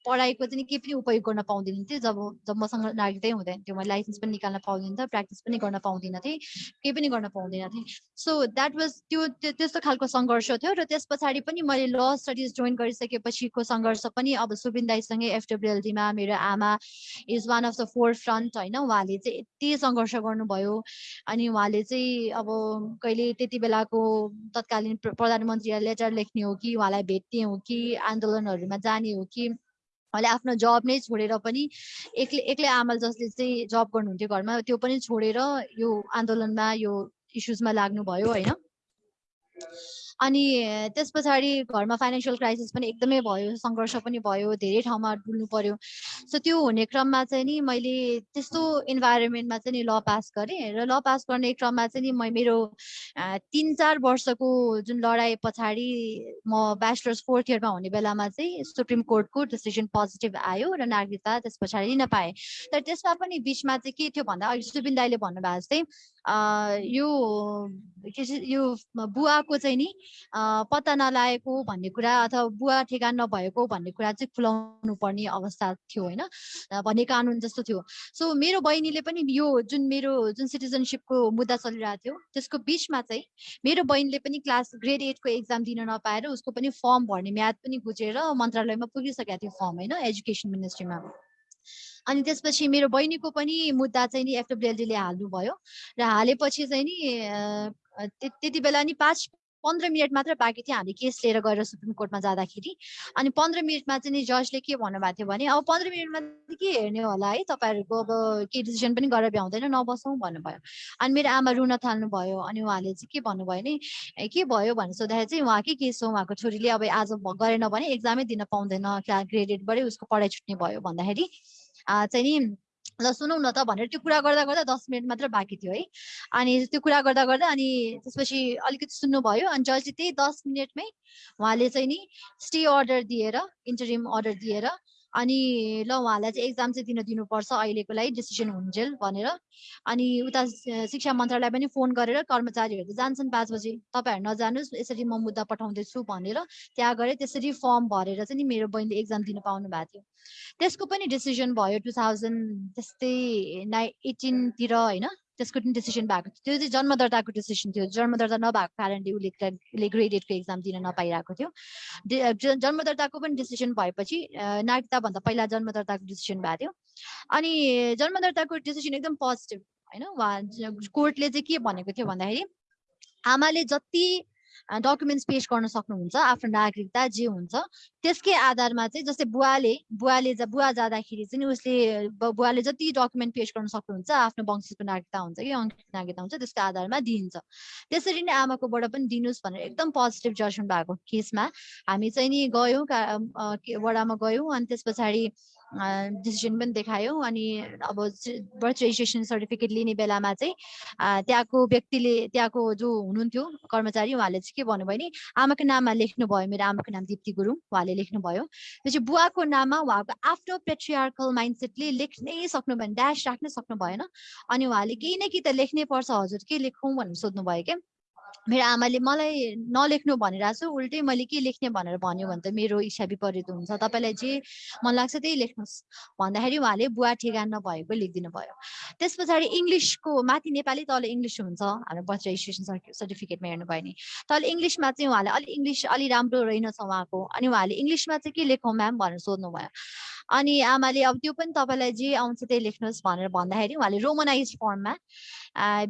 पढाइको चाहिँ केही पनि उपयोग गर्न पाउँदिनँ थिएँ। जब जब मसँग नागरिकतै हुँदैन थियो मैले लाइसेन्स पनि निकाल्न पाउँदिनँ थिएँ प्र्याक्टिस पनि गर्न पाउँदिनँ थिएँ। केही पनि गर्न पाउँदिनँ थिएँ। सो द्याट वाज त्यो त्यस्तो खालको सङ्घर्ष थियो र त्यस पछाडि पनि मैले ल स्टडिज जोइन गरिसकेपछिको सङ्घर्ष पनि अब सुबिन दाईसँगै एफडब्लुएलडीमा मेरो आमा is one of the forefront होइन? उहाँले चाहिँ यति सङ्घर्ष गर्नुभयो। अनि उहाँले चाहिँ अब कहिले त्यति बेलाको तत्कालीन प्रधानमन्त्रीलाई लेटर लेख्ने हो कि उहाँलाई भेट्ने हो कि आन्दोलनहरूमा जाने हो कि उहाँले आफ्नो जब नै छोडेर पनि एक्लै एक्लै आमाल जसले चाहिँ जब गर्नुहुन्थ्यो घरमा त्यो पनि छोडेर यो आन्दोलनमा यो इस्युजमा लाग्नुभयो होइन? अनि त्यस पछाडि घरमा फाइनेन्सियल क्राइसिस पनि एकदमै भयो सङ्घर्ष पनि भयो धेरै ठाउँमा डुल्नु पर्यो। सो त्यो हुने क्रममा चाहिँ नि मैले त्यस्तो इन्भाइरोमेन्टमा चाहिँ नि ल पास गरेँ र ल पास गर्ने क्रममा चाहिँ नि म मेरो तिन चार वर्षको जुन लडाइँ पछाडि म ब्याचलर्स फोर्थ इयरमा हुने बेलामा चाहिँ सुप्रिम कोर्टको डिसिजन पोजिटिभ आयो र नागरिकता त्यस पछाडि लिन पाएँ। तर त्यसमा पनि बिचमा चाहिँ के थियो भन्दा अहिले सुबिन दाईले भन्नुभएको जस्तै यो यो बुवा बुवाको चाहिँ नि पत्ता नलागेको भन्ने कुरा अथवा बुवा ठेगान नभएको भन्ने कुरा चाहिँ खुलाउनु पर्ने अवस्था थियो होइन? भन्ने कानुन जस्तो थियो। सो मेरो बहिनीले पनि यो जुन मेरो जुन सिटिजनसिपको मुद्दा चलिरहेको थियो त्यसको बिचमा चाहिँ मेरो बहिनीले पनि क्लास ग्रेड एटको एक्जाम दिन नपाएर उसको पनि फर्म भर्ने म्याद पनि गुजेर मन्त्रालयमा पुगिसकेको थियो फर्म होइन? एजुकेसन मिनिस्ट्रीमा अनि त्यसपछि मेरो बहिनीको पनि मुद्दा चाहिँ नि एफडब्ल्युएलडीले हाल्नुभयो। र हालेपछि चाहिँ नि त्यति बेला नि पाँच पन्ध्र मिनट मात्र बाँकी थियो हामीले केस लिएर गएर सुप्रिम कोर्टमा जाँदाखेरि। अनि पन्ध्र मिनटमा चाहिँ नि जजले के भन्नुभएको थियो भने अब पन्ध्र मिनटमा के हेर्ने होला है तपाईँहरूको अब के डिसिजन पनि गरेर भ्याउँदैन नबसौँ भन्नुभयो। अनि मेरो आमा रुन थाल्नुभयो अनि उहाँले चाहिँ के भन्नुभयो नि ए, के भयो? भनेर सोद्धाखेरि चाहिँ उहाँकै केस हो उहाँको छोरीले अब आज गरेन भने एक्जामै दिन पाउँदैन ग्रेड एटबाटै उसको पढाइ छुट्ने भयो भन्दाखेरि। चाहिँ नि ल सुनौ न त भनेर त्यो कुरा गर्दा गर्दा दस मिनट मात्र बाँकी थियो है। अनि त्यो कुरा गर्दा गर्दा अनि त्यसपछि अलिकति सुन्नुभयो अनि जजले त्यही दस मिनटमै उहाँले चाहिँ नि स्टे अर्डर दिएर इन्टरिम अर्डर दिएर अनि ल उहाँलाई चाहिँ एक्जाम चाहिँ दिन दिनुपर्छ अहिलेको लागि डिसिजन हुन्जेल भनेर। अनि उता शिक्षा मन्त्रालय पनि फोन गरेर कर्मचारीहरू त जान्छन् पाँच बजे। तपाईँहरू नजानुहोस् यसरी म मुद्दा पठाउँदैछु भनेर त्यहाँ गएर त्यसरी फर्म भरेर चाहिँ नि मेरो बहिनीले एक्जाम दिन पाउनु भएको थियो। त्यसको पनि डिसिजन भयो टु थाउजन्ड त्यस्तै नाइ एटिनतिर होइन। त्यसको पनि डिसिजन भएको थियो। त्यो चाहिँ जन्म दर्ताको डिसिजन थियो। जन्म दर्ता नभएको कारणले उसले उसले ग्रेड एटको एक्जाम दिन नपाइरहेको थियो। डि- अ, ज- जन्म दर्ताको पनि डिसिजन भएपछि नागरिकताभन्दा पहिला जन्म दर्ताको डिसिजन भएको थियो। अनि जन्म दर्ताको डिसिजन एकदम पोजिटिभ होइन? उहाँ कोर्टले चाहिँ के भनेको थियो भन्दाखेरि आमाले जति डकुमेन्ट्स पेस गर्न सक्नुहुन्छ आफ्नो नागरिकता जे हुन्छ त्यसकै आधारमा चाहिँ जस्तै बुवाले बुवाले जा बुवा जाँदाखेरि चाहिँ उसले बुवाले जति डकुमेन्ट पेस गर्न सक्नुहुन्छ आफ्नो वंशको नागरिकता हुन्छ कि अङ्कित नागरिकता हुन्छ त्यसको आधारमा दिइन्छ। त्यसरी नै आमाकोबाट पनि दिनुहोस् भनेर एकदम पोजिटिभ जजमेन्ट भएको केसमा हामी चाहिँ नि गयौँ वडामा गयौँ अनि त्यस पछाडि डिसिजन पनि देखायौँ अनि अब बर्थ रेजिस्ट्रेसन सर्टिफिकेट लिने बेलामा चाहिँ त्यहाँको व्यक्तिले त्यहाँको जो हुनुहुन्थ्यो कर्मचारी उहाँले चाहिँ के भन्नुभयो नि आमाको नाममा लेख्नुभयो मेरो आमाको नाम दिप्ती गुरुङ उहाँले लेख्नुभयो। त्यसपछि बुवाको नाममा उहाँको आफ्नो पेट्रियार्कल माइन्डसेटले लेख्नै सक्नु भएन ड्यास राख्नै सक्नु भएन। अनि उहाँले केही न केही त लेख्नै पर्छ हजुर के लेखौँ भनेर सोध्नुभयो क्या। मेरो आमाले मलाई नलेख्नु भनिरहेको छु उल्टै मैले के लेख्ने भनेर भन्यो भने त मेरो इच्छा विपरीत हुन्छ। तपाईँलाई जे मन लाग्छ त्यही लेख्नुहोस्। भन्दाखेरि उहाँले बुवा ठेगान नभएको लेखिदिनु भयो त्यस पछाडि इङ्ग्लिसको माथि नेपाली तल इङ्ग्लिस हुन्छ। हाम्रो बर्थ रेजिस्ट्रेसन सर्टिफिकेटमा हेर्नुभयो भने। तल इङ्ग्लिसमा चाहिँ उहाँले अलि इङ्ग्लिस अलि राम्रो रहेनछ उहाँको। अनि उहाँले इङ्ग्लिसमा चाहिँ के लेखौँ म्याम भनेर सोध्नुभयो। अनि आमाले अब त्यो पनि तपाईँलाई जे आउँछ त्यही लेख्नुहोस् भनेर भन्दाखेरि उहाँले रोमनाइज फर्ममा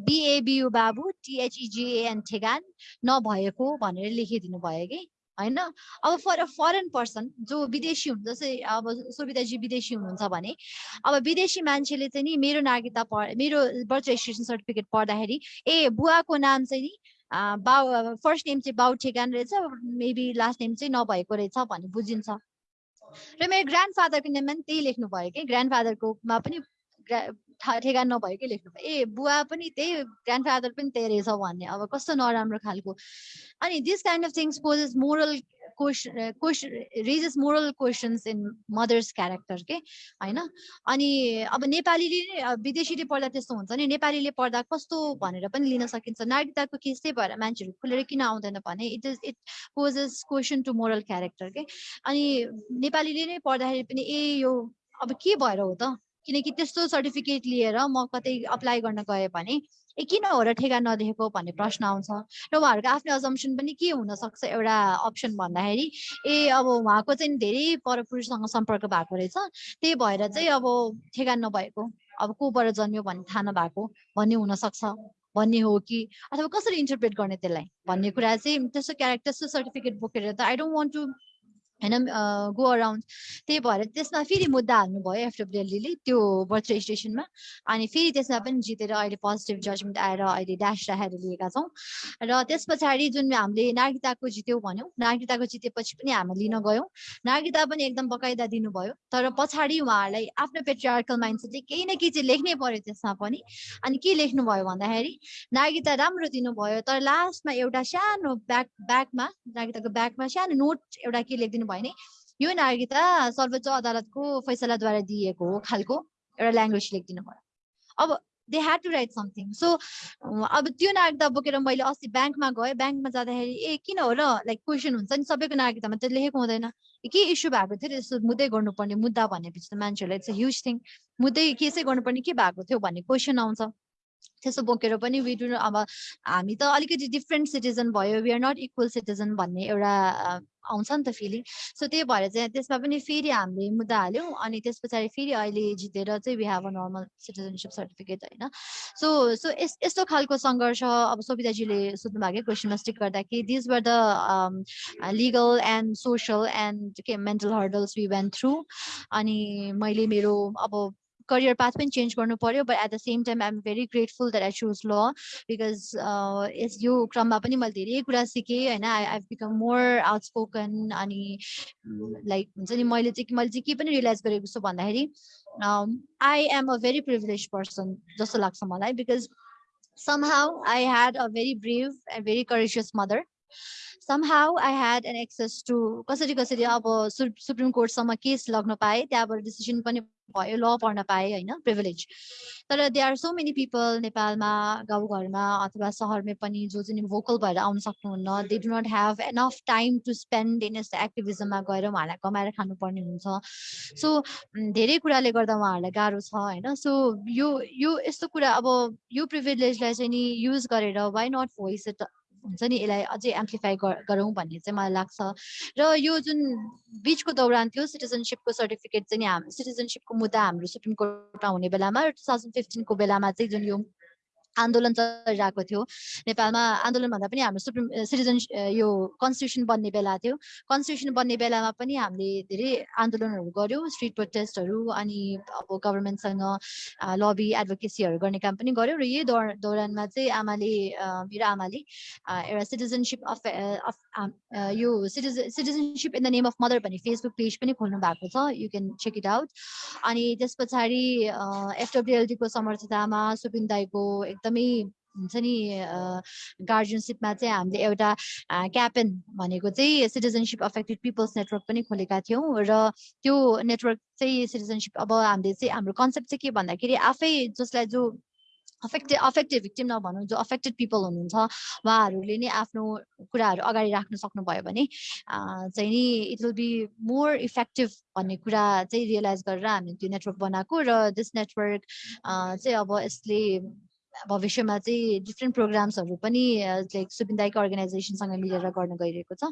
बिएबियु बाबु टिएचइजिएन ठेगान नभएको भनेर लेखिदिनु भयो कि होइन? अब फर अ फरेन पर्सन जो विदेशी हुन्छ जस्तै अब सुविधाजी विदेशी हुनुहुन्छ भने अब विदेशी मान्छेले चाहिँ नि मेरो नागरिकता पढ मेरो बर्थ रेजिस्ट्रेसन सर्टिफिकेट पढ्दाखेरि ए बुवाको नाम चाहिँ नि बाउ फर्स्ट नेम चाहिँ बाउ ठेगान रहेछ मेबी लास्ट नेम चाहिँ नभएको रहेछ भन्ने बुझिन्छ। र मेरो ग्रान्ड फादरको नेममा पनि त्यही लेख्नु भयो कि? ग्रान्ड फादरकोमा पनि ठेगान नभएकै लेख्नु ए बुवा पनि त्यही ग्रान्ड फादर पनि त्यही रहेछ भन्ने। अब कस्तो नराम्रो खालको। अनि this kind of things poses moral question moral questions in mother's character के होइन? अनि अब नेपालीले विदेशीले पढ्दा त्यस्तो हुन्छ नि। नेपालीले पढ्दा कस्तो भनेर पनि लिन सकिन्छ। नागरिकताको केस त्यही भएर मान्छेहरू खुलेर किन आउँदैन भने it is it poses question to moral character के अनि नेपालीले नै पढ्दाखेरि पनि ए यो अब के भएर हो त? किनकि त्यस्तो सर्टिफिकेट लिएर म कतै अप्लाई गर्न गएँ भने ए किन हो र ठेगा नदेखेको? भन्ने प्रश्न आउँछ। र उहाँहरूको आफ्नो अजम्सन पनि के हुनसक्छ एउटा अप्सन भन्दाखेरि ए अब उहाँको चाहिँ धेरै परपुरुषसँग सम्पर्क भएको रहेछ। त्यही भएर चाहिँ अब ठेगा नभएको अब कोबाट जन्मियो भन्ने थाहा नभएको भन्ने हुनसक्छ। भन्ने हो कि? अथवा कसरी इन्टरप्रेट गर्ने त्यसलाई? भन्ने कुरा चाहिँ त्यस्तो क्यारेक्टर त्यस्तो सर्टिफिकेट बोकेर त आई डोन्ट वन्ट टु होइन गो अराउन्ड त्यही भएर त्यसमा फेरि मुद्दा हाल्नुभयो एफडब्ल्युएलले त्यो बर्थ रेजिस्ट्रेसनमा अनि फेरि त्यसमा पनि जितेर अहिले पोजिटिभ जजमेन्ट आएर अहिले ड्यास राखेर लिएका छौँ। र त्यस पछाडि जुन हामीले नागरिकताको जित्यौँ भन्यौँ नागरिकताको जितेपछि पनि हामी लिन गयौँ। नागरिकता पनि एकदम बकाइदा दिनुभयो। तर पछाडि उहाँहरूलाई आफ्नो पेट्रियार्कल माइन्डसेटले केही न केही चाहिँ लेख्नै पर्यो त्यसमा पनि। अनि के लेख्नुभयो भन्दाखेरि नागरिकता राम्रो दिनुभयो तर लास्टमा एउटा सानो ब्याक ब्याकमा नागरिकताको ब्याकमा सानो नोट एउटा के लेखिदिनु भयो भने यो नागरिकता सर्वोच्च अदालतको फैसलाद्वारा दिएको हो खालको एउटा ल्याङ्ग्वेज लेखिदिनु भयो। अब they had to write something so अब त्यो नागरिकता बोकेर मैले अस्ति ब्याङ्कमा गएँ। ब्याङ्कमा जाँदाखेरि ए किन हो र? लाइक क्वेसन हुन्छ नि सबैको नागरिकतामा त्यो लेखेको हुँदैन। के इस्यु भएको थियो? त्यस्तो मुद्दै गर्नुपर्ने मुद्दा भनेपछि त मान्छेहरूलाई इट्स अ ह्युज थिङ मुद्दै केसै गर्नुपर्ने के भएको थियो भन्ने क्वेसन आउँछ। त्यसो बोकेर पनि वी डु अब हामी त अलिकति डिफ्रेन्ट सिटिजन भयो। We are not equal citizen भन्ने एउटा आउँछ नि त फिलिङ सो त्यही भएर चाहिँ त्यसमा पनि फेरि हामीले मुद्दा हाल्यौँ अनि त्यस पछाडि फेरि अहिले जितेर चाहिँ we have a normal citizenship certificate होइन सो सो यस यस्तो खालको सङ्घर्ष अब सोभिताजीले सोध्नु भएको क्वेसनमा स्टिक गर्दाखेरि these were the legal and social and के mental hurdles we went through अनि मैले मेरो अब करियर पाथ पनि चेन्ज गर्नु पर्यो but at the same time I'm very grateful that I choose law because यस यो क्रममा पनि मैले धेरै कुरा सिकेँ होइन I I become more outspoken अनि लाइक हुन्छ नि मैले चाहिँ मैले चाहिँ के पनि रियलाइज गरेको छु भन्दाखेरि I am a very privilege person जस्तो लाग्छ मलाई because somehow I had a very brave and very courageous mother. Somehow I had an access to कसरी कसरी अब सुप्रिम कोर्टसम्म केस लग्न पाएँ त्यहाँबाट डिसिसन पनि भयो ल पढ्न पाएँ होइन प्रिभिलेज तर they are so many people नेपालमा गाउँघरमा अथवा सहरमै पनि जो चाहिँ भोकल भएर आउन सक्नुहुन्न they do not have enough time to spend in यस्तो एक्टिभिजममा गएर उहाँहरूलाई कमाएर खानुपर्ने हुन्छ सो धेरै कुराले गर्दा उहाँहरूलाई गाह्रो छ होइन सो यो यो यस्तो कुरा अब यो प्रिभिलेजलाई चाहिँ नि युज गरेर वाइ नट भोइस इट हुन्छ नि यसलाई अझै एम्प्लिफाई गरौँ भन्ने चाहिँ मलाई लाग्छ। र यो जुन बिचको दौरान थियो सिटिजनसिपको सर्टिफिकेट चाहिँ हाम सिटिजनसिपको मुद्दा हाम्रो सुप्रिम कोर्टमा हुने बेलामा टु थाउजन्ड फिफ्टिनको बेलामा चाहिँ जुन यो आन्दोलन चलिरहेको थियो। नेपालमा आन्दोलन भन्दा पनि हाम्रो सुप्रिम सिटिजन यो कन्स्टिट्युसन बन्ने बेला थियो। कन्स्टिट्युसन बन्ने बेलामा पनि हामीले धेरै आन्दोलनहरू गऱ्यौँ स्ट्रिट प्रोटेस्टहरू अनि अब गभर्मेन्टसँग लबी एडभोकेसीहरू गर्ने काम पनि गऱ्यौँ र यही दौर दौरानमा चाहिँ आमाले मेरो आमाले एउटा सिटिजनसिप अफ यो citizen citizenship in the name of mother भन्ने फेसबुक पेज पनि खोल्नु भएको छ। You can check it out अनि त्यस पछाडि एफडब्लुएलडीको समर्थतामा सुपिन दाईको एकदमै हुन्छ नि गार्जियनसिपमा चाहिँ हामीले एउटा क्यापेन भनेको चाहिँ सिटिजनसिप अफेक्टेड पिपल्स नेटवर्क पनि खोलेका थियौँ र त्यो नेटवर्क चाहिँ सिटिजनसिप अब हामीले चाहिँ हाम्रो कन्सेप्ट चाहिँ के भन्दाखेरि आफै जसलाई जो अफेक्टेड अफेक्टेड भिक्टिम नभनौँ जो अफेक्टेड पिपल हुनुहुन्छ उहाँहरूले नै आफ्नो कुराहरू अगाडि राख्न सक्नुभयो भने चाहिँ नि it will be more effective भन्ने कुरा चाहिँ रियलाइज गरेर हामीले त्यो नेटवर्क बनाएको र दिस नेटवर्क चाहिँ अब यसले भविष्यमा चाहिँ डिफ्रेन्ट प्रोग्राम्सहरू पनि लाइक सुबिन्दाईको अर्गनाइजेसनसँग मिलेर गर्न गइरहेको छ।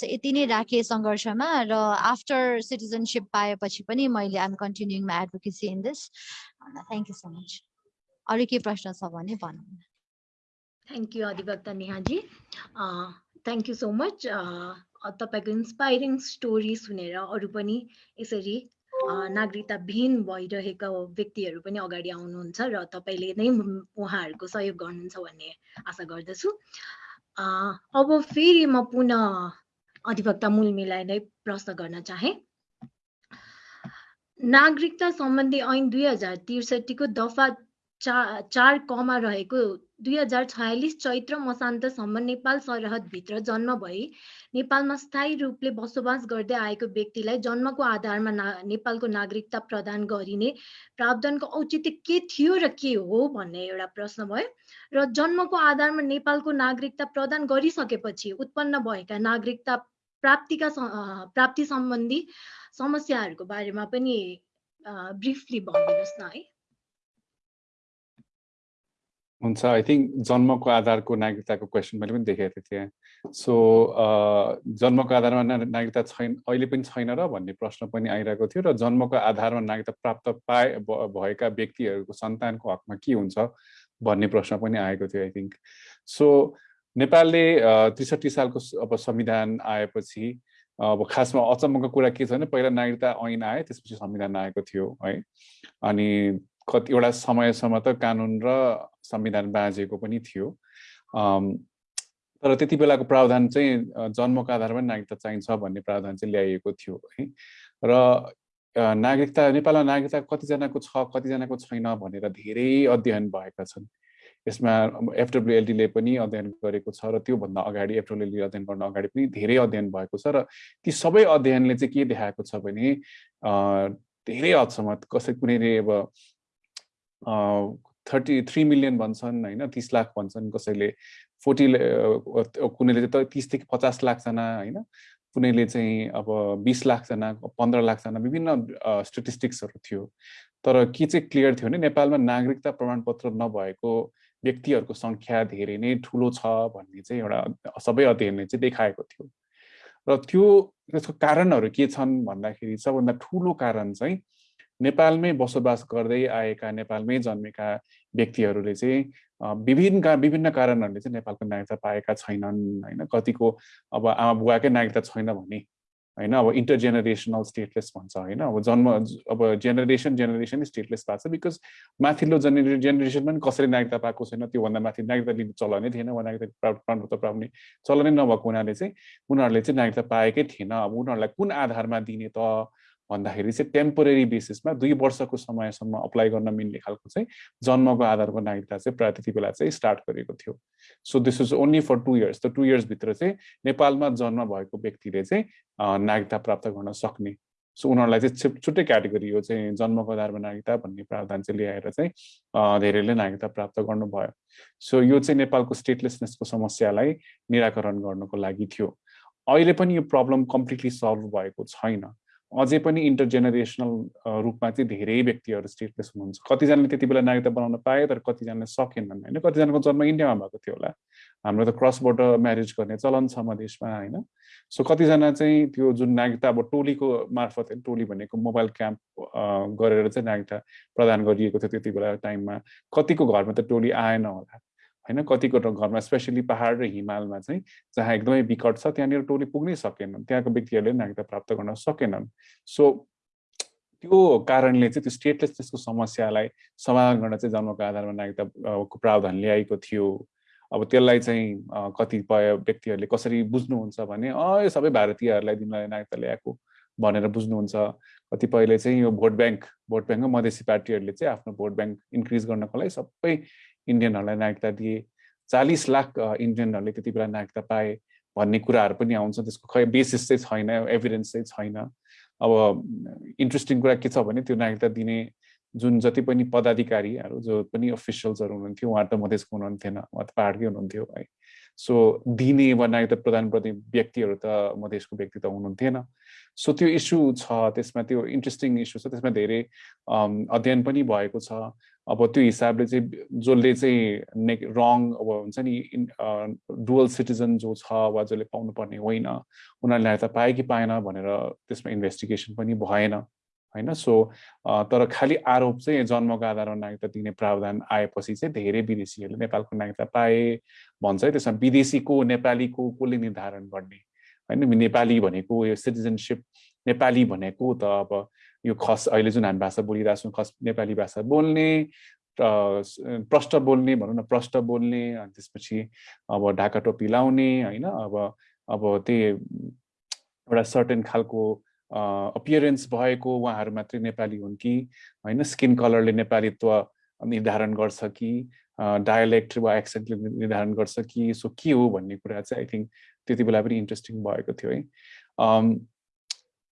सो यति नै राखेँ सङ्घर्षमा र आफ्टर सिटिजनसिप पाएपछि पनि मैले I'm continuing my advocacy in this thank you so much अरू के प्रश्न छ भने भनौँ थ्याङ्क यू अधिवक्ता Neha ji. Thank you so much तपाईँको इन्सपाइरिङ स्टोरी सुनेर अरू पनि यसरी नागरिकता विहीन भइरहेका व्यक्तिहरू पनि अगाडि आउनुहुन्छ र तपाईँले नै उहाँहरूको सहयोग गर्नुहुन्छ भन्ने आशा गर्दछु। अब फेरि म पुनः अधिवक्ता मूलमीलाई नै प्रश्न गर्न चाहे। नागरिकता सम्बन्धी ऐन दुई हजार त्रिसठीको दफा चा चार कमा रहेको दुई हजार छयालिस चैत्र मसान्तसम्म नेपाल सरहदभित्र जन्म भई नेपालमा स्थायी रूपले बसोबास गर्दै आएको व्यक्तिलाई जन्मको आधारमा ना नेपालको नागरिकता प्रदान गरिने प्रावधानको औचित्य के थियो र के हो भन्ने एउटा प्रश्न भयो। र जन्मको आधारमा नेपालको नागरिकता प्रदान गरिसकेपछि उत्पन्न भएका नागरिकता प्राप्तिका प्राप्ति सम्बन्धी समस्याहरूको बारेमा पनि ब्रिफली भनिदिनुहोस् न है। हुन्छ। आई थिङ्क जन्मको आधारको नागरिकताको क्वेसन मैले पनि देखेको थिएँ सो जन्मको आधारमा नागरिकता छैन अहिले पनि छैन र भन्ने प्रश्न पनि आइरहेको थियो र जन्मको आधारमा नागरिकता प्राप्त पाए भएका व्यक्तिहरूको सन्तानको हकमा के हुन्छ भन्ने प्रश्न पनि आएको थियो आई थिङ्क सो नेपालले त्रिसठी सालको अब संविधान आएपछि अब खासमा अचम्मको कुरा के छ भने पहिला नागरिकता ऐन आयो त्यसपछि संविधान आएको थियो है। अनि कतिवटा समयसम्म त कानुन र संविधान बाँझेको पनि थियो। तर त्यति बेलाको प्रावधान चाहिँ जन्मको आधारमा नागरिकता चाहिन्छ भन्ने प्रावधान चाहिँ ल्याइएको थियो है। र नागरिकता नेपालमा नागरिकता कतिजनाको छ कतिजनाको छैन भनेर धेरै अध्ययन भएका छन्। यसमा एफडब्लुएलडीले पनि अध्ययन गरेको छ र त्योभन्दा अगाडि एफडब्लुएलडी अध्ययन गर्न अगाडि पनि धेरै अध्ययन भएको छ र ती सबै अध्ययनले चाहिँ के देखाएको छ भने धेरै हदसम्म कसै कुनै अब थर्टी थ्री मिलियन भन्छन् होइन तिस लाख भन्छन् कसैले। फोर्टी कुनैले चाहिँ तिसदेखि पचास लाखजना होइन कुनैले चाहिँ अब बिस लाखजना पन्ध्र लाखजना विभिन्न स्टेटिस्टिक्सहरू थियो। तर के चाहिँ क्लियर थियो भने नेपालमा नागरिकता प्रमाणपत्र नभएको व्यक्तिहरूको सङ्ख्या धेरै नै ठुलो छ भन्ने चाहिँ एउटा सबै अध्ययनले चाहिँ देखाएको थियो। र त्यो त्यसको कारणहरू के छन् भन्दाखेरि सबभन्दा ठुलो कारण चाहिँ नेपालमै बसोबास गर्दै आएका नेपालमै जन्मेका व्यक्तिहरूले चाहिँ विभिन्न विभिन्न कारणहरूले चाहिँ नेपालको नागरिकता पाएका छैनन् होइन? कतिको अब आमा बुवाकै नागरिकता छैन भने होइन? अब इन्टरजेनेरेसनल स्टेटलेस भन्छ होइन? अब जन्म अब जेनेरेसन जेनेरेसन स्टेटलेस भएको छ बिकज माथिल्लो जेनेरे जेनेरेसनमा पनि कसैले नागरिकता पाएको छैन त्योभन्दा माथि नागरिकता लिने चलनै थिएन वा नागरिकता प्रमाणपत्र पाउने चलनै नभएको हुनाले चाहिँ उनीहरूले चाहिँ नागरिकता पाएकै थिएन। अब उनीहरूलाई कुन आधारमा दिने त? भन्दाखेरि चाहिँ टेम्पोरेरी बेसिसमा दुई वर्षको समयसम्म अप्लाई गर्न मिल्ने खालको चाहिँ जन्मको आधारको नागरिकता चाहिँ प्रायः त्यति बेला चाहिँ स्टार्ट गरेको थियो। So this is only for two years त टु इयर्सभित्र चाहिँ नेपालमा जन्म भएको व्यक्तिले चाहिँ नागरिकता प्राप्त गर्न सक्ने। सो उनीहरूलाई चाहिँ छुट्टै क्याटेगोरी हो चाहिँ जन्मको आधारमा नागरिकता भन्ने प्रावधान चाहिँ ल्याएर चाहिँ धेरैले नागरिकता प्राप्त गर्नुभयो। सो यो चाहिँ नेपालको स्टेटलेसनेसको समस्यालाई निराकरण गर्नको लागि थियो। अहिले पनि यो प्रब्लम कम्प्लिटली सल्भ भएको छैन। अझै पनि इन्टरजेनेरेसनल रूपमा चाहिँ धेरै व्यक्तिहरू स्टेटलेस हुनुहुन्छ। कतिजनाले त्यति बेला नागरिकता बनाउन पाए तर कतिजनाले सकेनन् होइन। कतिजनाको जन्म इन्डियामा भएको थियो होला। हाम्रो त क्रस बोर्डर म्यारेज गर्ने चलन छ मधेसमा होइन। सो कतिजना चाहिँ त्यो जुन नागरिकता अब टोलीको मार्फत टोली भनेको मोबाइल क्याम्प गरेर चाहिँ नागरिकता प्रदान गरिएको थियो त्यति बेला टाइममा। कतिको घरमा त टोली आएन होला। होइन कतिको घरमा स्पेसली पहाड र हिमालमा चाहिँ जहाँ एकदमै विकट छ त्यहाँनिर टोली पुग्नै सकेनन्। त्यहाँको व्यक्तिहरूले नागरिकता प्राप्त गर्न सकेनन्। सो त्यो कारणले चाहिँ त्यो स्टेटलेसनेसको समस्यालाई समाधान गर्न चाहिँ जन्मको आधारमा नागरिकताको प्रावधान ल्याएको थियो। अब त्यसलाई चाहिँ कतिपय व्यक्तिहरूले कसरी बुझ्नुहुन्छ भने अँ सबै भारतीयहरूलाई दिनलाई नागरिकता ल्याएको भनेर बुझ्नुहुन्छ। कतिपयले चाहिँ यो भोट ब्याङ्क भोट ब्याङ्कमा मधेसी पार्टीहरूले चाहिँ आफ्नो भोट ब्याङ्क इन्क्रिज गर्नको लागि सबै इन्डियनहरूलाई नागरिकता दिए। चालिस लाख इन्डियनहरूले त्यति बेला नागरिकता पाए भन्ने कुराहरू पनि आउँछ। त्यसको खै बेसिस चाहिँ छैन एभिडेन्स चाहिँ छैन। अब इन्ट्रेस्टिङ कुरा के छ भने त्यो नागरिकता दिने जुन जति पनि पदाधिकारीहरू जो पनि अफिसियल्सहरू हुनुहुन्थ्यो उहाँहरू त मधेसको हुनुहुन्थेन उहाँ त पाहाडकै हुनुहुन्थ्यो है। सो दिने वा नागरिकता प्रदान गर्ने व्यक्तिहरू त मधेसको व्यक्ति त हुनुहुन्थेन। सो त्यो इस्यु छ त्यसमा त्यो इन्ट्रेस्टिङ इस्यु छ त्यसमा धेरै अध्ययन पनि भएको छ। अब त्यो हिसाबले चाहिँ जसले चाहिँ ने रङ अब हुन्छ नि डुवल सिटिजन जो छ वा जसले पाउनुपर्ने होइन उनीहरूले त पाए कि पाएन भनेर त्यसमा इन्भेस्टिगेसन पनि भएन होइन? सो तर खालि आरोप चाहिँ जन्मको आधारमा नागरिकता दिने प्रावधान आएपछि चाहिँ धेरै विदेशीहरूले नेपालको नागरिकता पाए भन्छ त्यसमा विदेशीको नेपालीको कसले निर्धारण गर्ने? होइन नेपाली भनेको यो सिटिजनसिप नेपाली भनेको त अब यो खस अहिले जुन हामी भाषा बोलिरहेको छौँ खस नेपाली भाषा बोल्ने प्रष्ट बोल्ने भनौँ न प्रष्ट बोल्ने अनि त्यसपछि अब ढाका टोपी लाउने होइन अब अब त्यही एउटा सर्टेन खालको अपियरेन्स भएको उहाँहरू मात्रै नेपाली हुन् कि होइन स्किन कलरले नेपालीत्व निर्धारण गर्छ कि डायलेक्ट वा एक्सेन्टले निर्धारण गर्छ कि सो के हो भन्ने कुरा चाहिँ आई थिङ्क त्यति बेला पनि इन्ट्रेस्टिङ भएको थियो है।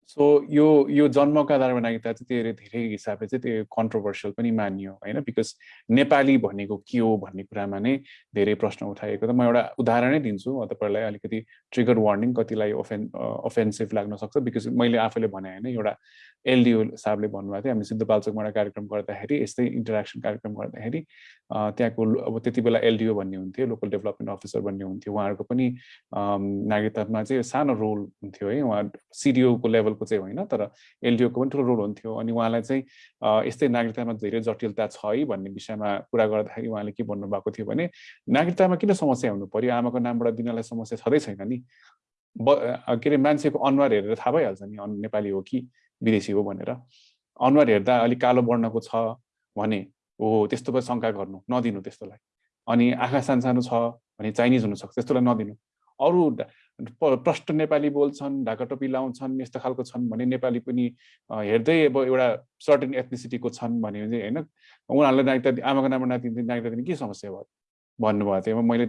सो यो यो जन्मका आधारमा नागरिकता चाहिँ धेरै धेरै हिसाबले चाहिँ त्यो कन्ट्रोभर्सियल पनि मानियो होइन? बिकज नेपाली भनेको के हो भन्ने कुरामा नै धेरै प्रश्न उठाएको त म एउटा उदाहरणै दिन्छु। तपाईँहरूलाई अलिकति ट्रिगर वार्निङ कतिलाई ओफेन अफेन्सिभ लाग्न सक्छ? बिकज मैले आफैले भने होइन एउटा एलडिओ साहबले भन्नुभएको थियो हामी सिद्धपाल्चोकमा एउटा कार्यक्रम गर्दाखेरि यस्तै इन्टरेक्सन कार्यक्रम गर्दाखेरि त्यहाँको अब त्यति बेला एलडिओ भन्ने हुन्थ्यो लोकल डेभलपमेन्ट अफिसर भन्ने हुन्थ्यो। उहाँहरूको पनि नागरिकतामा चाहिँ सानो रोल हुन्थ्यो है? उहाँ सिडिओको लेभलको चाहिँ होइन तर एलडिओको पनि ठुलो रोल हुन्थ्यो। अनि उहाँलाई चाहिँ यस्तै नागरिकतामा धेरै जटिलता छ है भन्ने विषयमा कुरा गर्दाखेरि उहाँले के भन्नुभएको थियो भने नागरिकतामा किन समस्या हुनु पर्यो? आमाको नामबाट दिनलाई समस्या छँदै छैन नि। ब के अरे मान्छेको अनुहार हेरेर थाहा भइहाल्छ नि नेपाली हो कि विदेशी हो भनेर। अनुहार हेर्दा अलिक कालो वर्णको छ भने हो त्यस्तो भए शङ्का गर्नु नदिनु त्यस्तोलाई। अनि आँखा सानो छ भने चाइनिज हुनसक्छ त्यस्तोलाई नदिनु। अरू प्रष्ट नेपाली बोल्छन् ढाका टोपी लाउँछन् यस्तो खालको छन् भने नेपाली पनि हेर्दै अब एउटा सर्टेन एथनिसिटीको छन् भने चाहिँ होइन उनीहरूलाई नागरिकता आमाको नाममा नाति नागरिकता दिने के समस्या भयो? भन्नुभएको थियो। मैले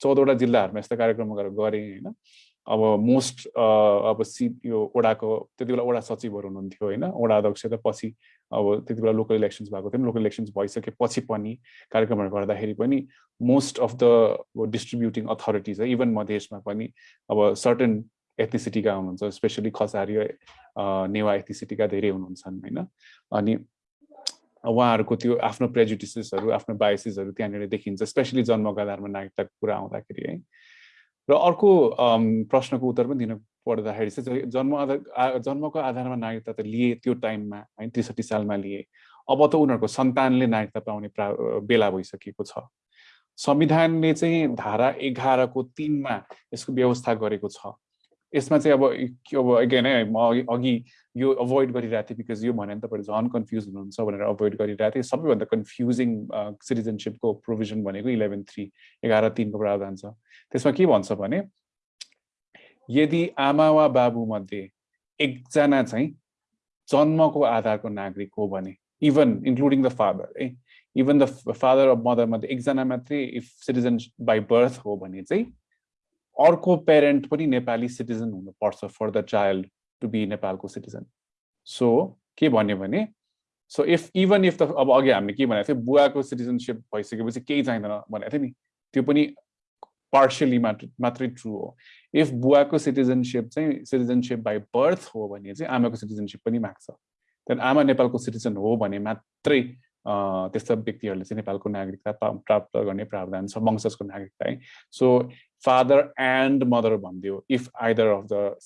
चौधवटा जिल्लाहरूमा यस्ता कार्यक्रमहरू गरेँ होइन। अब मोस्ट अब सि यो ओडाको त्यति बेला ओडा सचिवहरू हुनुहुन्थ्यो होइन ओडा अध्यक्ष त पछि अब त्यति बेला लोकल इलेक्सन्स भएको थियो लोकल इलेक्सन्स भइसकेपछि पनि कार्यक्रमहरू गर्दाखेरि पनि most of the distributing authorities है इभन मधेसमा पनि अब सर्टन एथनिसिटीका हुनुहुन्छ स्पेसली खसारी नेवा एथनिसिटीका धेरै हुनुहुन्छ होइन? अनि उहाँहरूको त्यो आफ्नो प्रेजुडिसेसहरू आफ्नो बायोसिसहरू त्यहाँनिर देखिन्छ स्पेसली जन्मको आधारमा नागरिकताको कुरा आउँदाखेरि है? र अर्को प्रश्नको उत्तर पनि दिन पर्दाखेरि चाहिँ जन्म आधार जन्मको आधारमा नागरिकता त लिए त्यो टाइममा है त्रिसठी सालमा लिए। अब त उनीहरूको सन्तानले नागरिकता पाउने प्रा बेला भइसकेको छ। संविधानले चाहिँ धारा एघारको तिनमा यसको व्यवस्था गरेको छ। यसमा चाहिँ अब अब अगेन है म अघि यो अभोइड गरिरहेको थिएँ बिकज यो भने तपाईँहरू झन् कन्फ्युज हुनुहुन्छ भनेर अभोइड गरिरहेको थिएँ। सबैभन्दा कन्फ्युजिङ सिटिजनसिपको प्रोभिजन भनेको इलेभेन थ्री एघार तिनको प्रावधान छ। त्यसमा के भन्छ भने यदि आमा वा बाबु मध्ये एकजना चाहिँ जन्मको आधारको नागरिक हो भने इभन इन्क्लुडिङ द फादर है even the father of mother मध्ये एकजना मात्रै इफ सिटिजन बाई बर्थ हो भने चाहिँ अर्को पेरेन्ट पनि नेपाली सिटिजन हुनुपर्छ for the child to be नेपालको सिटिजन सो के भन्यो भने so if even if the अब अघि हामीले के भनेको थियो बुवाको सिटिजनसिप भइसकेपछि केही चाहिँदैन भनेको थियो नि त्यो पनि पार्सियली मात्र मात्रै ट्रु हो। इफ बुवाको सिटिजनसिप चाहिँ सिटिजनसिप बाई बर्थ हो भने चाहिँ आमाको सिटिजनसिप पनि माग्छ। त्यहाँदेखि आमा नेपालको सिटिजन हो भने मात्रै त्यस्ता व्यक्तिहरूले चाहिँ नेपालको नागरिकता प्राप्त गर्ने प्रावधान छ वंशजको नागरिकता है। सो फादर एन्ड मदर भनिदियो। If either of the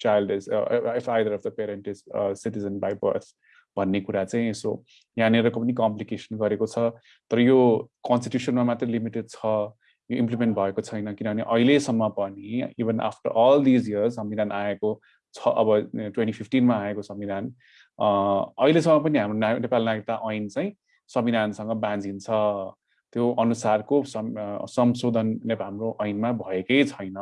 child is if either of the parent is citizen by birth भन्ने कुरा चाहिँ यसो यहाँनिरको पनि कम्प्लिकेसन गरेको छ। तर यो कन्स्टिट्युसनमा मात्रै लिमिटेड छ। यो इम्प्लिमेन्ट भएको छैन किनभने अहिलेसम्म पनि even after all these years संविधान आएको छ अब ट्वेन्टी फिफ्टिनमा आएको संविधान अहिलेसम्म पनि हाम्रो नेपाल नागरिकता ऐन चाहिँ संविधानसँग बाँझिन्छ। त्यो अनुसारको संशोधन नेपाल हाम्रो ऐनमा भएकै छैन।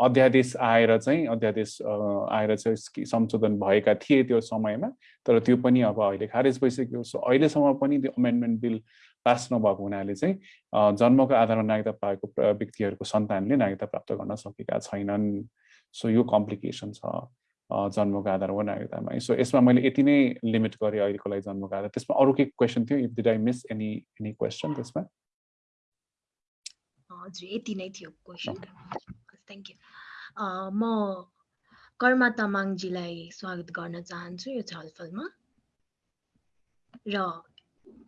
अध्यादेश आएर चाहिँ अध्यादेश आएर चाहिँ संशोधन भएका थिए त्यो समयमा तर त्यो पनि अब अहिले खारेज भइसक्यो। सो अहिलेसम्म पनि त्यो अमेन्डमेन्ट बिल पास नभएको हुनाले चाहिँ जन्मको आधारमा नागरिकता पाएको व्यक्तिहरूको सन्तानले नागरिकता प्राप्त गर्न सकेका छैनन्। सो यो कम्प्लिकेसन छ जन्मको आधारमा नागरिकतामा। सो यसमा मैले यति नै लिमिट गरेँ अहिलेको लागि जन्मको आधार। त्यसमा अरू के क्वेसन थियो? If did I miss any any question त्यसमा? हजुर यति नै थियो क्वेसन थ्याङ्क यू। म कर्मा तामाङजीलाई स्वागत गर्न चाहन्छु यो छलफलमा। र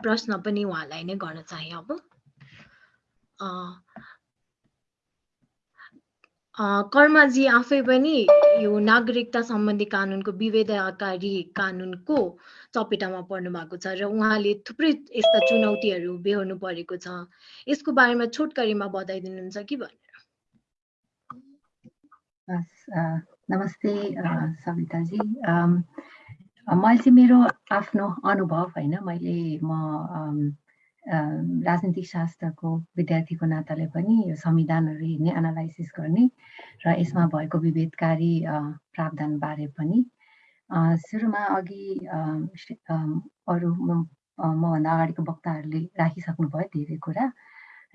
प्रश्न पनि उहाँलाई नै गर्न चाहे अब। कर्माजी आफै पनि यो नागरिकता सम्बन्धी कानुनको विभेदकारी कानुनको चपेटामा पर्नु भएको छ र उहाँले थुप्रै यस्ता चुनौतीहरू बेहोर्नु परेको छ। यसको बारेमा छोटकरीमा बताइदिनुहुन्छ कि भनेर। नमस्ते सविताजी मैले चाहिँ मेरो आफ्नो अनुभव होइन मैले म राजनीतिक शास्त्रको विद्यार्थीको नाताले पनि यो संविधानहरू हेर्ने एनालाइसिस गर्ने र यसमा भएको विभेदकारी प्रावधानबारे पनि। सुरुमा अघि अरू मभन्दा अगाडिको वक्ताहरूले राखिसक्नु भयो धेरै कुरा।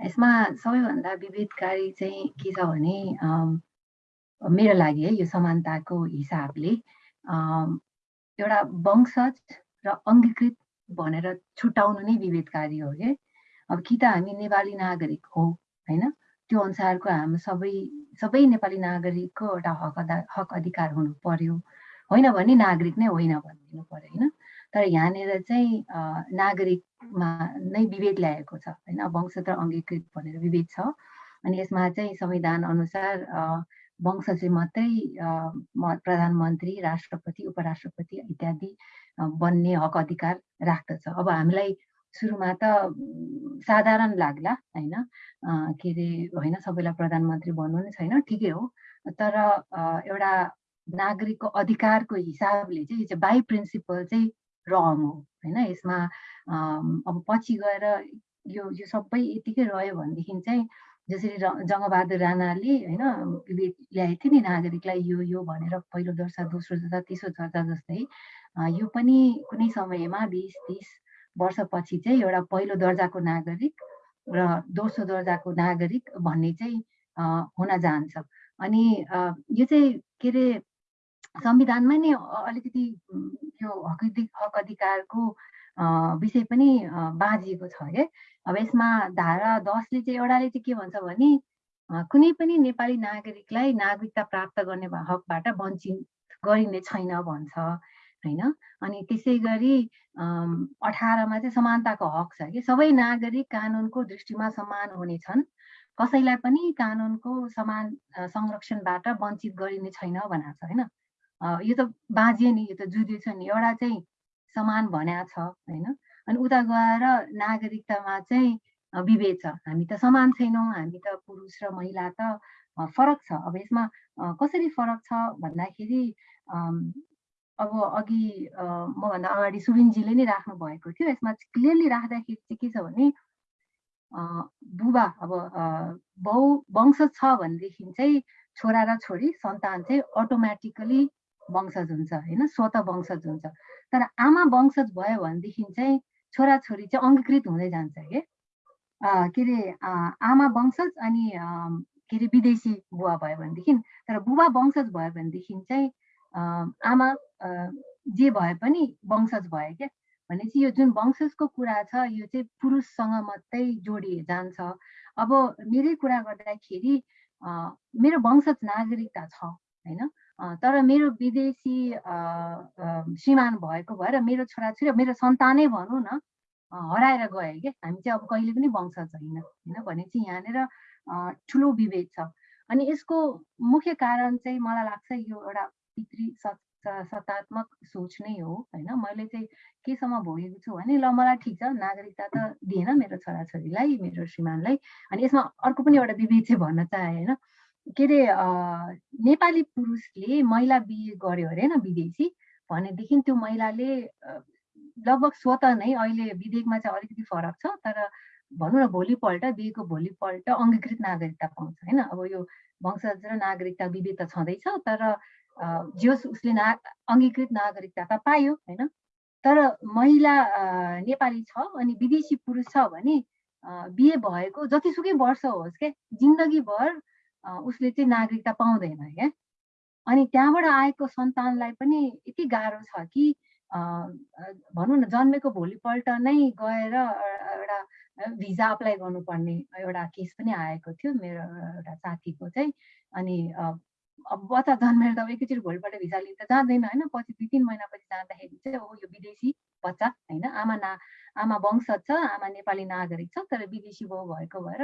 यसमा सबैभन्दा विभेदकारी चाहिँ के छ भने मेरो लागि है यो समानताको हिसाबले एउटा वंशज र अङ्गीकृत भनेर छुट्याउनु नै विभेदकारी हो कि? अब कि त हामी नेपाली नागरिक हो होइन? त्यो अनुसारको हाम्रो सबै सबै नेपाली नागरिकको एउटा हक हक अधिकार हुनु पर्यो। होइन भने नागरिक नै होइन भनिदिनु पर्यो होइन? तर यहाँनिर चाहिँ नागरिकमा नै विभेद ल्याएको छ होइन? वंश र अङ्गीकृत भनेर विभेद छ। अनि यसमा चाहिँ संविधान अनुसार वंश चाहिँ मात्रै प्रधानमन्त्री राष्ट्रपति उपराष्ट्रपति इत्यादि बन्ने हक अधिकार राख्दछ। अब हामीलाई सुरुमा त साधारण लाग्ला होइन? के अरे होइन सबैलाई प्रधानमन्त्री भन्नु नै छैन ठिकै हो। तर एउटा नागरिकको अधिकारको हिसाबले चाहिँ यो चाहिँ बाई प्रिन्सिपल चाहिँ रङ हो होइन? यसमा अब पछि गएर यो यो सबै यतिकै रह्यो भनेदेखि चाहिँ जसरी जङ्गबहादुर राणाले होइन ल्याएको थियो नि नागरिकलाई यो यो भनेर पहिलो दर्जा दोस्रो दर्जा तेस्रो दर्जा जस्तै। यो पनि कुनै समयमा बिस तिस वर्षपछि चाहिँ एउटा पहिलो दर्जाको नागरिक र दोस्रो दर्जाको नागरिक भन्ने चाहिँ हुन जान्छ। अनि यो चाहिँ के अरे संविधानमा नै अलिकति यो हक हक अधिकारको विषय पनि बाँझिएको छ है अब यसमा धारा दसले चाहिँ एउटाले चाहिँ के भन्छ भने कुनै पनि नेपाली नागरिकलाई नागरिकता प्राप्त गर्ने हकबाट वञ्चित गरिने छैन भन्छ होइन? अनि त्यसै गरी अठारमा चाहिँ समानताको हक छ कि? सबै नागरिक कानुनको दृष्टिमा समान हुनेछन् कसैलाई पनि कानुनको समान संरक्षणबाट वञ्चित गरिने छैन भनेको छ होइन? यो त बाँझियो नि यो त जुदियो छ नि। एउटा चाहिँ समान भन्या छ होइन? अनि उता गएर नागरिकतामा चाहिँ विभेद छ। हामी त समान छैनौँ हामी त पुरुष र महिला त फरक छ। अब यसमा कसरी फरक छ भन्दाखेरि अब अघि मभन्दा अगाडि सुबिनजीले नै राख्नु भएको थियो। यसमा क्लियरली राख्दाखेरि चाहिँ के छ भने बुबा अब बहु वंश छ भनेदेखि चाहिँ छोरा र छोरी सन्तान चाहिँ अटोमेटिकली वंशज हुन्छ होइन? स्वत वंशज हुन्छ। तर आमा वंशज भयो भनेदेखि चाहिँ छोराछोरी चाहिँ अङ्गीकृत हुँदै जान्छ कि? के अरे आमा वंशज अनि के अरे विदेशी बुवा भयो भनेदेखि। तर बुबा वंशज भयो भनेदेखि चाहिँ आमा जे भए पनि वंशज भयो क्या? भनेपछि यो जुन वंशजको कुरा छ यो चाहिँ पुरुषसँग मात्रै जोडिए जान्छ। अब मेरै कुरा गर्दाखेरि मेरो वंशज नागरिकता छ होइन? तर मेरो विदेशी श्रीमान भएको भएर मेरो छोराछोरी मेरो सन्तानै भनौँ न हराएर गयो क्या। हामी चाहिँ अब कहिले पनि वंशज होइन होइन भने चाहिँ यहाँनिर ठुलो विभेद छ। अनि यसको मुख्य कारण चाहिँ मलाई लाग्छ यो एउटा पितृ सत्तात्मक सोच नै हो होइन। मैले चाहिँ केसम्म भोगेको छु भने ल मलाई ठिक छ नागरिकता त दिएन मेरो छोराछोरीलाई मेरो श्रीमानलाई। अनि यसमा अर्को पनि एउटा विभेद चाहिँ भन्न चाहे होइन। के अरे नेपाली पुरुषले महिला बिहे गर्यो अरे होइन विदेशी? भनेदेखि त्यो महिलाले लगभग स्वत नै अहिले विधेयकमा चाहिँ अलिकति फरक छ तर भनौँ न भोलिपल्ट बिहेको भोलिपल्ट अङ्गीकृत नागरिकता पाउँछ होइन? अब यो वंशज र नागरिकता विभेद त छँदैछ तर जोस् उसले ना अङ्गीकृत नागरिकता त पायो होइन? तर महिला नेपाली छ अनि विदेशी पुरुष छ भने बिहे भएको जतिसुकै वर्ष होस् क्या जिन्दगीभर उसले चाहिँ नागरिकता पाउँदैन क्या। अनि त्यहाँबाट आएको सन्तानलाई पनि यति गाह्रो छ कि भनौँ न जन्मेको भोलिपल्ट नै गएर एउटा भिजा अप्लाई गर्नुपर्ने एउटा केस पनि आएको थियो मेरो एउटा साथीको चाहिँ। अनि अब बच्चा जन्मेर त एकैचोटि भोलिपल्ट भिजा लिन त जाँदैन होइन? पछि दुई तिन महिनापछि जाँदाखेरि चाहिँ हो यो विदेशी बच्चा होइन? आमा ना आमा वंश छ आमा नेपाली नागरिक छ तर विदेशी बाउ भएको भएर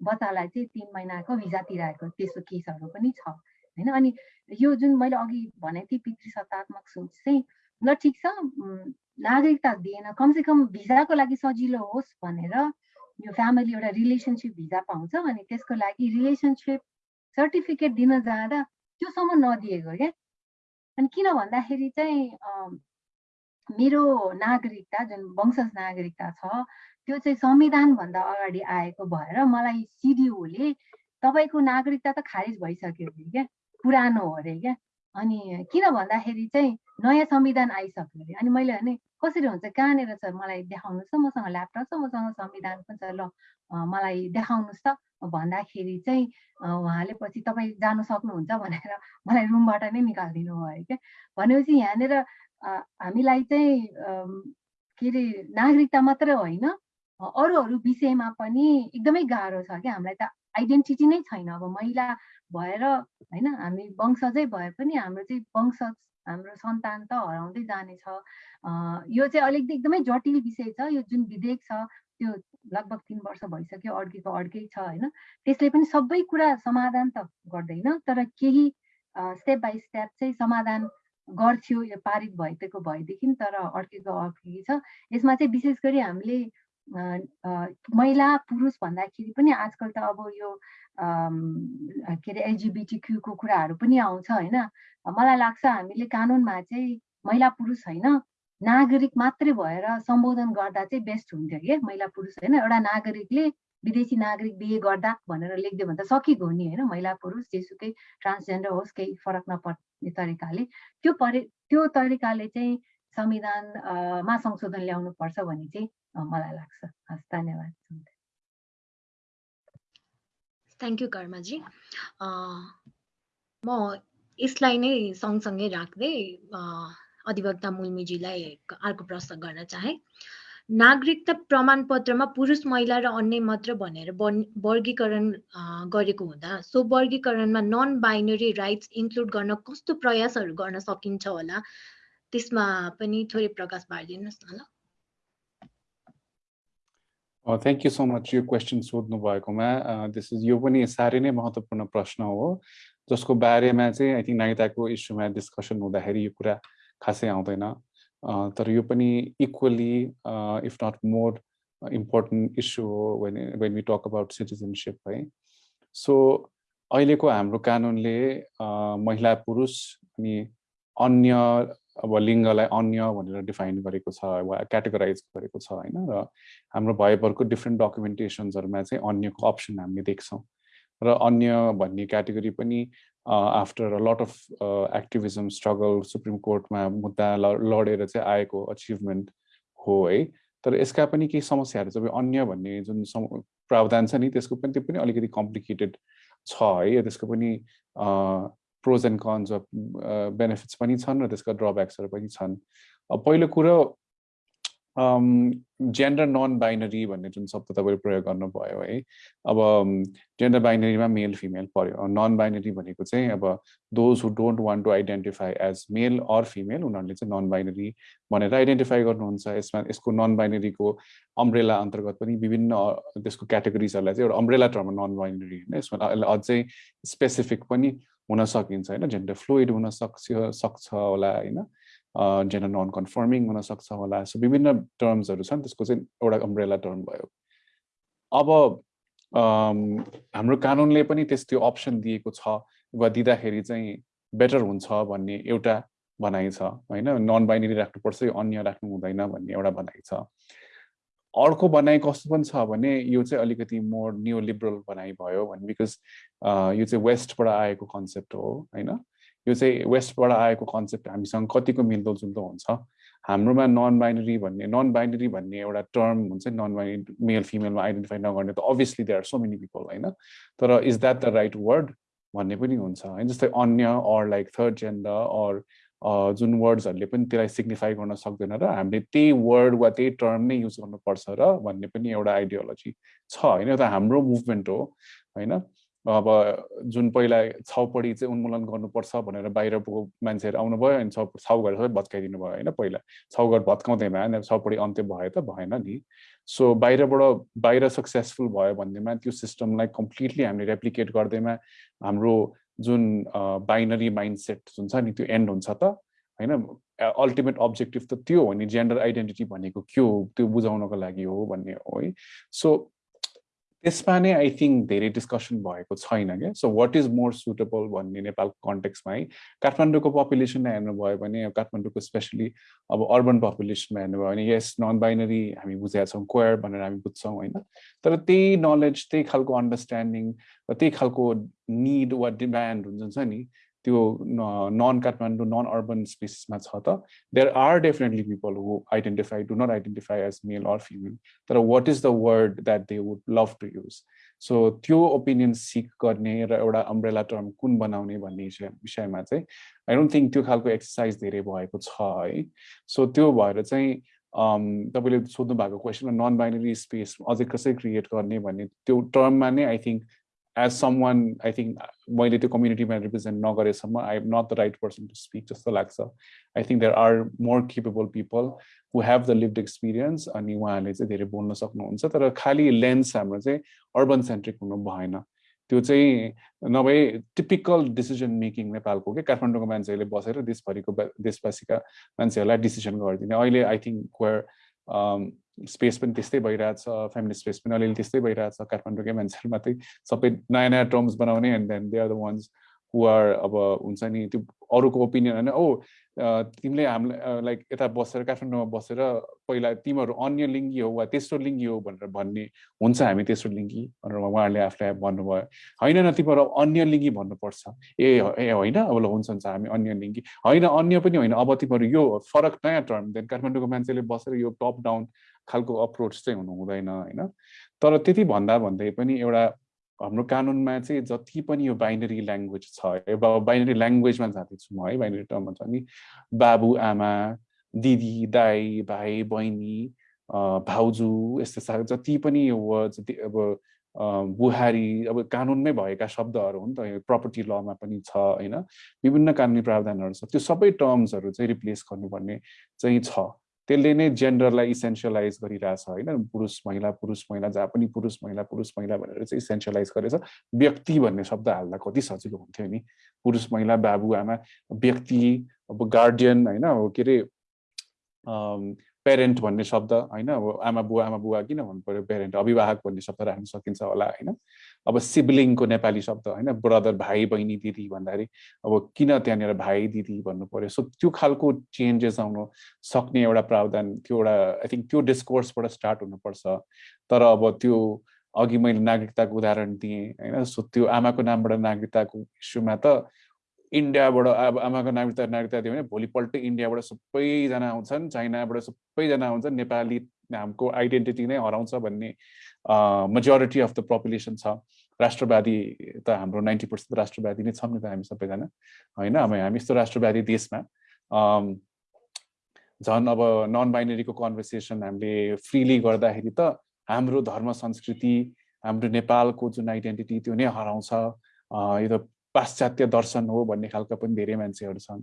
बच्चालाई चाहिँ तिन महिनाको भिजा तिराएको त्यस्तो केसहरू पनि छ होइन? अनि यो जुन मैले अघि भनेको थिएँ पितृसत्तात्मक सोच चाहिँ ल ठिक छ नागरिकता दिएन कमसेकम भिजाको लागि सजिलो होस् भनेर यो फ्यामिली एउटा रिलेसनसिप भिजा पाउँछ अनि त्यसको लागि रिलेसनसिप सर्टिफिकेट दिन जाँदा त्योसम्म नदिएको क्या? अनि किन भन्दाखेरि चाहिँ मेरो नागरिकता जुन वंशज नागरिकता छ त्यो चाहिँ संविधानभन्दा अगाडि आएको भएर मलाई सिडिओले तपाईँको नागरिकता त खारिज भइसक्यो अरे क्या? पुरानो हो अरे क्या? अनि किन भन्दाखेरि चाहिँ नयाँ संविधान आइसक्यो अरे। अनि मैले भने कसरी हुन्छ? कहाँनिर छ? मलाई देखाउनुहोस् त। मसँग ल्यापटप छ। मसँग संविधान पनि छ। ल मलाई देखाउनुहोस् त। भन्दाखेरि चाहिँ उहाँले पछि तपाईँ जानु सक्नुहुन्छ भनेर मलाई रुमबाट नै निकालिदिनु भयो क्या? भनेपछि यहाँनिर हामीलाई चाहिँ के अरे नागरिकता मात्रै होइन अरू अरू विषयमा पनि एकदमै गाह्रो छ क्या। हामीलाई त आइडेन्टिटी नै छैन। अब महिला भएर होइन हामी वंशजै भए पनि हाम्रो चाहिँ वंश हाम्रो सन्तान त हराउँदै जानेछ। यो चाहिँ अलिकति एकदमै जटिल विषय छ। यो जुन विधेयक छ त्यो लगभग तिन वर्ष भइसक्यो अड्केको अड्कै छ होइन। त्यसले पनि सबै कुरा समाधान त गर्दैन तर केही स्टेप बाई स्टेप चाहिँ समाधान गर्थ्यो यो पारित भइदिएको भएदेखि तर अड्केको अड्केको छ। यसमा चाहिँ विशेष गरी हामीले महिला पुरुष भन्दाखेरि पनि आजकल त अब यो के अरे एलजिबिटी क्यूको कुराहरू पनि आउँछ होइन। मलाई लाग्छ हामीले कानुनमा चाहिँ महिला पुरुष होइन नागरिक मात्रै भएर सम्बोधन गर्दा चाहिँ बेस्ट हुन्थ्यो कि महिला पुरुष होइन। एउटा नागरिकले विदेशी नागरिक बिहे गर्दा भनेर लेखिदियो भने त सकिएको हो नि होइन। महिला पुरुष जेसुकै ट्रान्सजेन्डर होस् केही फरक तरिकाले। त्यो परि त्यो तरिकाले चाहिँ संविधानमा संशोधन ल्याउनु पर्छ भन्ने चाहिँ मलाई लाग्छ। हस् धन्यवाद थ्याङ्क यू कर्माजी। म यसलाई नै सँगसँगै राख्दै अधिवक्ता मुल्मीजीलाई अर्को प्रश्न गर्न चाहे। नागरिकता प्रमाणपत्रमा पुरुष महिला र अन्य मात्र भनेर वर्गीकरण गरेको हुँदा सो वर्गीकरणमा नन बाइनरी राइट्स इन्क्लुड गर्न कस्तो प्रयासहरू गर्न सकिन्छ होला? त्यसमा पनि थोरै प्रकाश पारिदिनुहोस् न ल। थ्याङ्क यू सो मच यो क्वेसन सोध्नु भएकोमा दिस इज यो पनि साह्रै नै महत्त्वपूर्ण प्रश्न हो। जसको बारेमा चाहिँ आई थिङ्क नागरिकताको इस्युमा डिस्कसन हुँदाखेरि यो कुरा खासै आउँदैन। तर यो पनि equally if not more important issue हो when when we talk about citizenship है। सो अहिलेको हाम्रो कानुनले महिला पुरुष अनि अन्य अब लिङ्गलाई अन्य भनेर डिफाइन गरेको छ वा क्याटेगोराइज गरेको छ होइन? र हाम्रो भएभरको डिफ्रेन्ट डकुमेन्टेसन्सहरूमा चाहिँ अन्यको अप्सन हामीले देख्छौँ। र अन्य भन्ने क्याटेगोरी पनि after lot of activism struggle supreme कोर्टमा मुद्दा लडेर चाहिँ आएको अचिभमेन्ट हो है। तर यसका पनि केही समस्याहरू चाहिँ अन्य भन्ने जुन प्रावधान छ नि त्यसको पनि त्यो पनि अलिकति कम्प्लिकेटेड छ है। त्यसको पनि pros and cons of benefits पनि छन् र त्यसका ड्रब्याक्सहरू पनि छन्। पहिलो कुरो जेन्डर नन बाइनरी भन्ने जुन शब्द तपाईँले प्रयोग गर्नुभयो है अब जेन्डर बाइनरीमा मेल फिमेल पऱ्यो नन बाइनरी भनेको चाहिँ अब those who don't want to identify as male or female उनीहरूले चाहिँ नन बाइनरी भनेर आइडेन्टिफाई गर्नुहुन्छ। यसमा यसको नन बाइनरीको अम्ब्रेला अन्तर्गत पनि विभिन्न त्यसको क्याटेगोरिजहरूलाई चाहिँ एउटा अम्ब्रेला टर्ममा नन बाइनरी होइन। यसमा अझै स्पेसिफिक पनि हुन सकिन्छ होइन जेन्डर फ्लुइड हुन सक्छ सक्छ होला होइन। जेन्डर नन कन्फर्मिङ हुन सक्छ होला। सो विभिन्न टर्म्सहरू छन् त्यसको चाहिँ एउटा अम्ब्रेला टर्म भयो। अब हाम्रो कानुनले पनि त्यस त्यो अप्सन दिएको छ वा दिँदाखेरि चाहिँ बेटर हुन्छ भन्ने एउटा भनाइ छ होइन? नन बाइनेरी राख्नुपर्छ अन्य राख्नु हुँदैन भन्ने एउटा भनाइ छ। अर्को भनाइ कस्तो पनि छ भने यो चाहिँ अलिकति मोर न्यु लिबरल भनाइ भयो भने बिकज यो चाहिँ वेस्टबाट आएको कन्सेप्ट हो होइन? यो चाहिँ वेस्टबाट आएको कन्सेप्ट हामीसँग कतिको मिल्दोजुल्दो हुन्छ। हाम्रोमा नन बाइनरी भन्ने नन बाइनरी भन्ने एउटा टर्म हुन्छ नन बाइनरी मेल फिमेलमा आइडेन्टिफाई नगर्ने त obviously they are so many people होइन? तर is that the right word भन्ने पनि हुन्छ होइन? जस्तै अन्य or like third gender or जुन वर्ड्सहरूले पनि त्यसलाई सिग्निफाई गर्न सक्दैन र हामीले त्यही वर्ड वा त्यही टर्म नै युज गर्नुपर्छ र भन्ने पनि एउटा आइडियोलोजी छ होइन? त हाम्रो मुभमेन्ट हो होइन? अब जुन पहिला छाउपडी चाहिँ उन्मूलन गर्नुपर्छ भनेर बाहिरको मान्छेहरू आउनुभयो अनि छाउ छाउघर सबै भत्काइदिनु भयो होइन पहिला। छाउघर भत्काउँदैमा छाउपडी अन्त्य भयो त भएन नि। सो बाहिरबाट बाहिर सक्सेसफुल भयो भन्दैमा त्यो सिस्टमलाई कम्प्लिटली हामीले रेप्लिकेट गर्दैमा हाम्रो जुन बाइनरी माइन्डसेट जुन छ नि त्यो एन्ड हुन्छ त होइन? अल्टिमेट अब्जेक्टिभ त त्यो हो नि जेन्डर आइडेन्टिटी भनेको के हो त्यो बुझाउनको लागि हो भन्ने हो है। सो त्यसमा नै आई थिङ्क धेरै डिस्कसन भएको छैन क्या. So what is more suitable भन्ने नेपालको कन्टेक्समा है काठमाडौँको पपुलेसनलाई हेर्नुभयो भने काठमाडौँको स्पेसली अब अर्बन पपुलेसनमा हेर्नुभयो भने यस नन बाइनरी हामी बुझेका छौँ क्वेयर भनेर हामी बुझ्छौँ होइन? तर त्यही नलेज त्यही खालको अन्डरस्ट्यान्डिङ र त्यही खालको निड वा डिमान्ड हुन्छ नि त्यो नन काठमाडौँ नन अर्बन स्पेसिसमा छ त there are definitely people who identify do not identify as male or female तर what is the word that they would love to use so त्यो ओपिनियन सिक गर्ने र एउटा अम्ब्रेला टर्म कुन बनाउने भन्ने विषयमा चाहिँ आई डोन्ट थिङ्क त्यो खालको एक्सर्साइज धेरै भएको छ है। सो त्यो भएर चाहिँ तपाईँले सोध्नु भएको क्वेसनमा नन बाइनरी स्पेस अझै कसरी क्रिएट गर्ने भन्ने त्यो टर्ममा नै I think someone I think मैले त्यो कम्युनिटीमा रिप्रेजेन्ट नगरेसम्म I am not the right person to speak जस्तो लाग्छ I think there are more capable people who have the lived experience अनि उहाँहरूले चाहिँ धेरै बोल्न सक्नुहुन्छ तर खालि लेन्स हाम्रो चाहिँ अर्बन सेन्ट्रिक हुनु भएन त्यो चाहिँ नभए टिपिकल डिसिजन मेकिङ नेपालको के? काठमाडौँको मान्छेहरूले बसेर देशभरिको देशवासीका मान्छेहरूलाई डिसिजन गरिदिने। अहिले आई थिङ्क वेयर स्पेस पनि त्यस्तै भइरहेछ फ्यामिली स्पेस पनि अलिअलि त्यस्तै भइरहेछ काठमाडौँकै मान्छेहरू मात्रै। सबै नयाँ नयाँ टर्म्स बनाउने and then they are the ones who are अब हुन्छ नि त्यो अरूको ओपिनियन होइन। ओ तिमीले हामीलाई लाइक यता बसेर काठमाडौँमा बसेर पहिला तिमीहरू अन्य लिङ्गी हो वा तेस्रो लिङ्गी हो भनेर भन्ने हुन्छ हामी तेस्रो लिङ्गी भनेर उहाँहरूले आफूलाई भन्नुभयो। होइन न तिमीहरू अन्य लिङ्गी भन्नुपर्छ। ए ए होइन? अब ल हुन्छ हुन्छ हामी अन्य लिङ्गी। होइन अन्य पनि होइन। अब तिमीहरू यो फरक नयाँ टर्म देन काठमाडौँको मान्छेले बसेर यो टप डाउन खालको अप्रोच चाहिँ हुनु हुँदैन होइन? तर त्यति भन्दा भन्दै पनि एउटा हाम्रो कानुनमा चाहिँ जति पनि यो बाइनरी ल्याङ्ग्वेज छ बाइनरी ल्याङ्ग्वेजमा जाँदैछु म है बाइनरी टर्ममा छ नि बाबु आमा दिदी दाई भाइ बहिनी भाउजू यस्तो जति पनि यो वर्ड अब बुहारी अब कानुनमै भएका शब्दहरू हुन् त प्रपर्टी लमा पनि छ होइन विभिन्न कानुनी प्रावधानहरू छ त्यो सबै टर्म्सहरू चाहिँ रिप्लेस गर्नुपर्ने चाहिँ छ। त्यसले नै जेन्डरलाई इसेन्सियलाइज गरिरहेछ होइन? पुरुष महिला पुरुष महिला जहाँ पनि पुरुष महिला पुरुष महिला भनेर चाहिँ इसेन्सियलाइज गरेछ। व्यक्ति भन्ने शब्द हाल्दा कति सजिलो हुन्थ्यो नि? पुरुष महिला बाबुआमा व्यक्ति अब गार्डियन होइन? अब के अरे पेरेन्ट भन्ने शब्द होइन? अब आमा बुवा आमा बुवा किन भन्नु पऱ्यो पेरेन्ट अभिभावक भन्ने शब्द राख्न सकिन्छ होला होइन? अब सिब्लिङको नेपाली शब्द होइन? ब्रदर भाइ बहिनी दिदी भन्दाखेरि अब किन त्यहाँनिर भाइ दिदी भन्नु पऱ्यो सो त्यो खालको चेन्जेस आउनु सक्ने एउटा प्रावधान त्यो एउटा आई थिङ्क त्यो डिस्कोर्सबाट स्टार्ट हुनुपर्छ। तर अब त्यो अघि मैले नागरिकताको उदाहरण दिएँ होइन? सो त्यो आमाको नामबाट नागरिकताको इस्युमा त इन्डियाबाट अब आमाको नागरिकता नागरिकता दियो भने भोलिपल्ट इन्डियाबाट सबैजना आउँछन् चाइनाबाट सबैजना आउँछन्। नेपाली नामको आइडेन्टिटी नै हराउँछ भन्ने मेजोरिटी अफ द पपुलेसन छ। राष्ट्रवादी त हाम्रो नाइन्टी पर्सेन्ट राष्ट्रवादी नै छौँ नि त हामी सबैजना होइन? अब हामी यस्तो राष्ट्रवादी देशमा झन् अब नन बाइनेरीको कन्भर्सेसन हामीले फ्रिली गर्दाखेरि त हाम्रो धर्म संस्कृति हाम्रो नेपालको जुन आइडेन्टिटी त्यो नै हराउँछ। यो त पाश्चात्य दर्शन हो भन्ने खालका पनि धेरै मान्छेहरू छन्।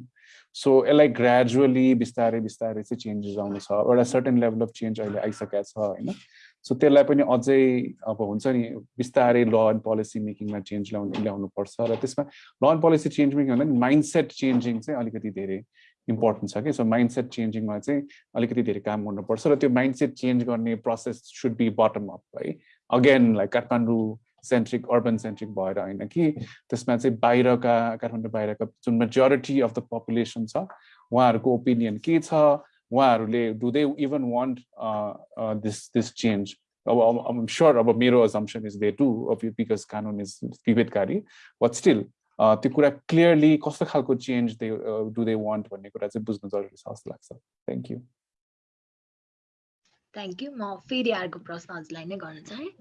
सो यसलाई ग्रेजुअली बिस्तारै बिस्तारै चाहिँ चेन्जेस आउनु छ। एउटा सर्टेन लेभल अफ चेन्ज अहिले आइसकेको छ होइन? सो त्यसलाई पनि अझै अब हुन्छ नि बिस्तारै ल एन्ड पोलिसी मेकिङमा चेन्ज ल्याउनु ल्याउनुपर्छ र त्यसमा law and policy change making भन्दा नि माइन्डसेट चेन्जिङ चाहिँ अलिकति धेरै इम्पोर्टेन्ट छ कि। सो माइन्डसेट चेन्जिङमा चाहिँ अलिकति धेरै काम गर्नुपर्छ र त्यो माइन्डसेट चेन्ज गर्ने process should be bottom up है? Again like Kathmandu centric urban centric भएर होइन कि त्यसमा चाहिँ बाहिरका काठमाडौँ बाहिरका जुन मेजोरिटी अफ द पपुलेसन छ उहाँहरूको ओपिनियन के छ? उहाँहरूले do they even want this this change अब स्योर अब मेरो अजम्सन इज दे अब बिकज कानुन इज विभेदकारी बट स्टिल त्यो कुरा क्लियरली कस्तो खालको change they do they want भन्ने कुरा चाहिँ बुझ्नु जरुरी छ जस्तो लाग्छ। थ्याङ्क यू थ्याङ्क यू म फेरि अर्को प्रश्न हजुरलाई नै गर्न चाहेँ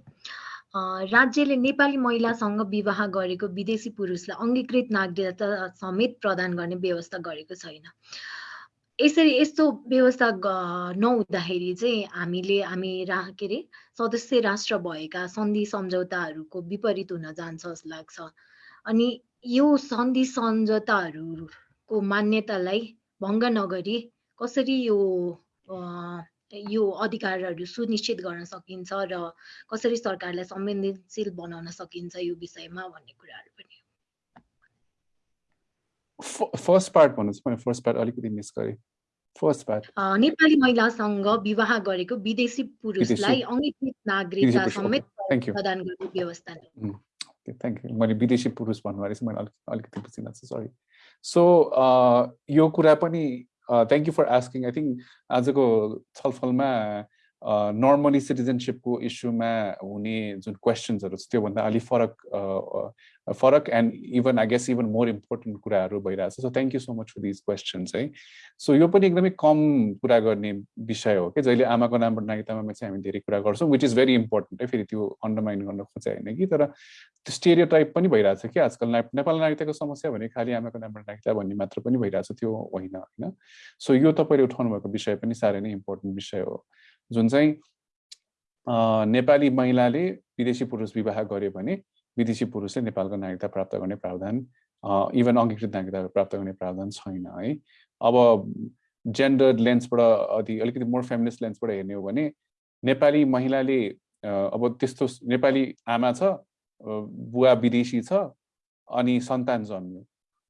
राज्यले नेपाली महिलासँग विवाह गरेको विदेशी पुरुषलाई अङ्गीकृत नागरिकता समेत प्रदान गर्ने व्यवस्था गरेको छैन। यसरी यस्तो व्यवस्था नहुँदाखेरि चाहिँ हामीले हामी रा के अरे सदस्य राष्ट्र भएका सन्धि सम्झौताहरूको विपरीत हुन जान्छ जस्तो लाग्छ। अनि यो सन्धि सम्झौताहरूको मान्यतालाई भङ्ग नगरी कसरी यो यो अधिकारहरू सुनिश्चित गर्न सकिन्छ र कसरी सरकारलाई संवेदनशील बनाउन सकिन्छ यो विषयमा भन्ने कुराहरू पनि फर्स्ट पार्ट भन्नुहोस् मैले फर्स्ट पार्ट अलिकति मिस गरेँ। फर्स्ट पार्ट नेपाली महिलासँग विवाह गरेको विदेशी पुरुषलाई अङ्गीकृत नागरिकता समेत प्रदान गर्ने व्यवस्था थ्याङ्क यू मैले विदेशी पुरुष भन्नुभयो चाहिँ मैले अलिक अलिकति बुझिनँ सरी सो यो कुरा पनि thank you for asking I think आजको छलफलमा नर्मली सिटिजनसिपको इस्युमा हुने जुन क्वेसन्सहरू छ त्योभन्दा अलिक फरक फरक and even I guess even more important कुराहरू भइरहेछ। So thank you so much for these questions है। सो यो पनि एकदमै कम कुरा गर्ने विषय हो कि जहिले आमाको नामबाट नागरिकतामा चाहिँ हामी धेरै कुरा गर्छौँ विच इज भेरी इम्पोर्टेन्ट है। फेरि त्यो अन्डरमाइन गर्न खोजे होइन कि। तर त्यो स्टेरियो टाइप पनि भइरहेछ कि आजकल नेपाल नागरिकताको समस्या भने खालि आमाको नामबाट नागरिकता भन्ने मात्र पनि भइरहेछ त्यो होइन होइन। सो यो तपाईँले उठाउनु भएको विषय पनि साह्रै नै इम्पोर्टेन्ट विषय हो। जुन चाहिँ नेपाली महिलाले विदेशी पुरुष विवाह गर्यो भने विदेशी पुरुषले नेपालको नागरिकता प्राप्त गर्ने प्रावधान इभन अङ्गीकृत नागरिकता प्राप्त गर्ने प्रावधान छैन है। अब जेन्डर लेन्सबाट अति अलिकति मोर फेमिनिस्ट लेन्सबाट हेर्ने हो भने नेपाली महिलाले अब त्यस्तो नेपाली आमा छ बुवा विदेशी छ अनि सन्तान जन्मियो।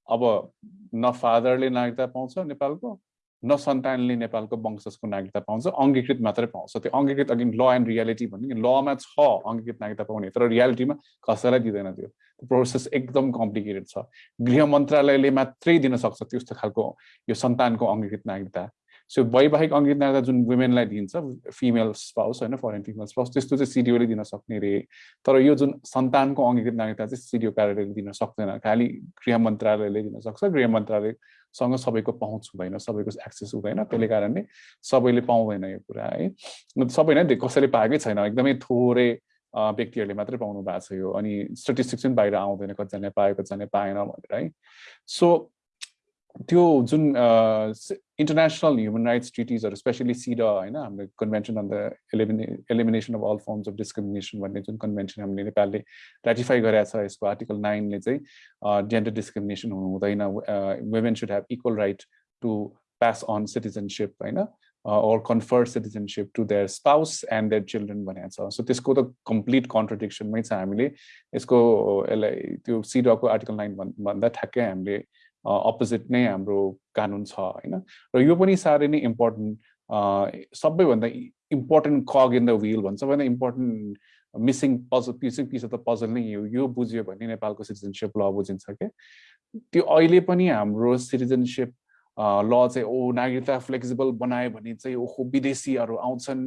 अब न फादरले नागरिकता पाउँछ नेपालको न सन्तानले नेपालको वंशजको नागरिकता पाउँछ अङ्गीकृत मात्रै पाउँछ। त्यो अङ्गीकृत अघि ल एन्ड रियालिटी भन्ने लमा छ अङ्गीकृत नागरिकता पाउने तर रियालिटीमा कसैलाई दिँदैन त्यो। प्रोसेस एकदम कम्प्लिकेटेड छ। गृह मन्त्रालयले मात्रै दिन सक्छ त्यस्तो खालको यो सन्तानको अङ्गीकृत नागरिकता। सो वैवाहिक अङ्गीकृत नागरिकता जुन वुमेनलाई दिन्छ फिमेल स्पाउस होइन फरेन फिमेल स्पाउस त्यस्तो चाहिँ सिडिओले दिन सक्ने रे। तर यो जुन सन्तानको अङ्गीकृत नागरिकता चाहिँ सिडिओ कार्यालयले दिन सक्दैन। खालि गृह मन्त्रालयले दिन सक्छ। गृह मन्त्रालय सँग सबैको पहुँच हुँदैन सबैको एक्सेस हुँदैन। त्यसले कारणले सबैले पाउँदैन यो कुरा है। सबै नै कसैले पाएकै छैन। एकदमै थोरै व्यक्तिहरूले मात्रै पाउनु भएको छ यो। अनि स्टेटिस्टिक्स पनि बाहिर आउँदैन कतिजनाले पायो कतिजनाले पाएन भनेर है। सो त्यो जुन इन्टरनेसनल ह्युमन राइट्स ट्रिटिजहरू स्पेसली सिड होइन हाम्रो convention on the elimina elimination of all forms of discrimination भन्ने जुन कन्भेन्सन हामीले नेपालले रेटिफाई गरेको छ यसको आर्टिकल नाइनले चाहिँ जेन्डर डिस्क्रिमिनेसन हुनु हुँदैन women should have equal right to pass on citizenship होइन or confer citizenship to their spouse and their children भनेको छ। सो त्यसको त कम्प्लिट कन्ट्रडिक्सनमै छ हामीले। यसको यसलाई त्यो सिडको आर्टिकल नाइन भन्दा ठ्याक्कै हामीले अपोजिट नै हाम्रो कानुन छ होइन? र यो पनि साह्रै नै इम्पोर्टेन्ट सबैभन्दा important cog in the wheel भन्छ। सबैभन्दा important missing puzzle piecing piece of the puzzle नै यो यो बुझ्यो भने नेपालको सिटिजनसिप ल बुझिन्छ क्या? त्यो अहिले पनि हाम्रो सिटिजनसिप ल चाहिँ ओ नागरिकता फ्लेक्सिबल बनायो भने चाहिँ ओहो विदेशीहरू आउँछन्।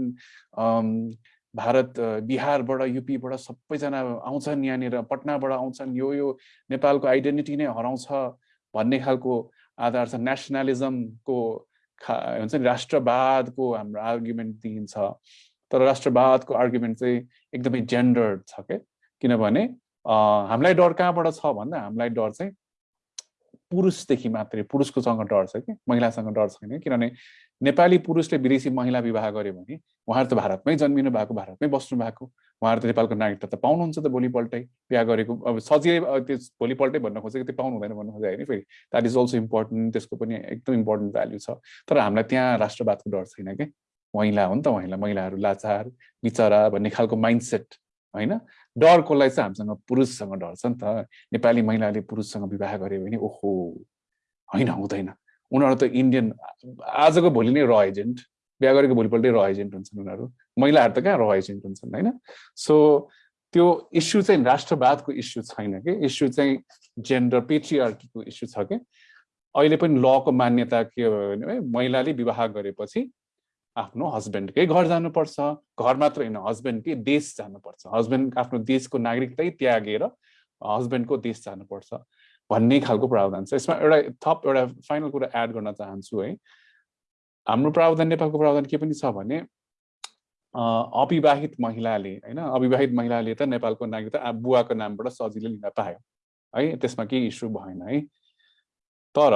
भारत बिहारबाट युपीबाट सबैजना आउँछन् यहाँनिर पटनाबाट आउँछन्। यो यो नेपालको आइडेन्टिटी नै हराउँछ। भन्ने खालको आधार छ। नेसनलिजमको खा हुन्छ नि राष्ट्रवादको हाम्रो आर्ग्युमेन्ट दिइन्छ। तर राष्ट्रवादको आर्ग्युमेन्ट चाहिँ एकदमै जेन्डर छ क्या किनभने हामीलाई डर कहाँबाट छ भन्दा हामीलाई डर चाहिँ पुरुषदेखि मात्रै पुरुषकोसँग डर छ कि? महिलासँग डर छैन किनभने नेपाली पुरुषले विदेशी महिला विवाह गर्यो भने उहाँहरू त भारतमै जन्मिनु भएको भारतमै बस्नु भएको। उहाँहरू त नेपालको नागरिकता त पाउनुहुन्छ त भोलिपल्टै। बिहा गरेको अब सजिलै त्यो भोलिपल्टै भन्न खोजेको त्यो पाउनु हुँदैन भन्नु खोजे होइन फेरि द्याट इज अल्सो इम्पोर्टेन्ट त्यसको पनि एकदम इम्पोर्टेन्ट भ्याल्यु छ। तर हामीलाई त्यहाँ राष्ट्रवादको डर छैन कि? महिला हो नि त महिला महिलाहरू लाचार बिचरा भन्ने खालको माइन्डसेट होइन? डर कसलाई चाहिँ हामीसँग पुरुषसँग डर छ नि त। नेपाली महिलाले पुरुषसँग विवाह गर्यो भने ओहो होइन हुँदैन। उनीहरू त इन्डियन आजको भोलि नै र एजेन्ट बिहा गरेको भोलिपल्टै र एजेन्ट हुन्छन् उनीहरू। महिलाहरू त कहाँ र एजेन्ट हुन्छन् होइन? सो त्यो इस्यु चाहिँ राष्ट्रवादको इस्यु छैन कि? इस्यु चाहिँ जेन्डर पेट्रिआर्कीको इस्यु छ कि? अहिले पनि लको मान्यता के भयो भने महिलाले विवाह गरेपछि आफ्नो हस्बेन्डकै घर जानुपर्छ। घर मात्र होइन हस्बेन्डकै देश जानुपर्छ। हस्बेन्ड आफ्नो देशको नागरिकतै त्यागेर हस्बेन्डको देश जानुपर्छ भन्ने खालको प्रावधान छ। यसमा एउटा थप एउटा फाइनल कुरा एड गर्न चाहन्छु है। हाम्रो प्रावधान नेपालको प्रावधान के पनि छ भने अविवाहित महिलाले होइन? अविवाहित महिलाले त नेपालको नागरिकता बुवाको नामबाट सजिलै लिन पायो है? त्यसमा केही इस्यु भएन है? तर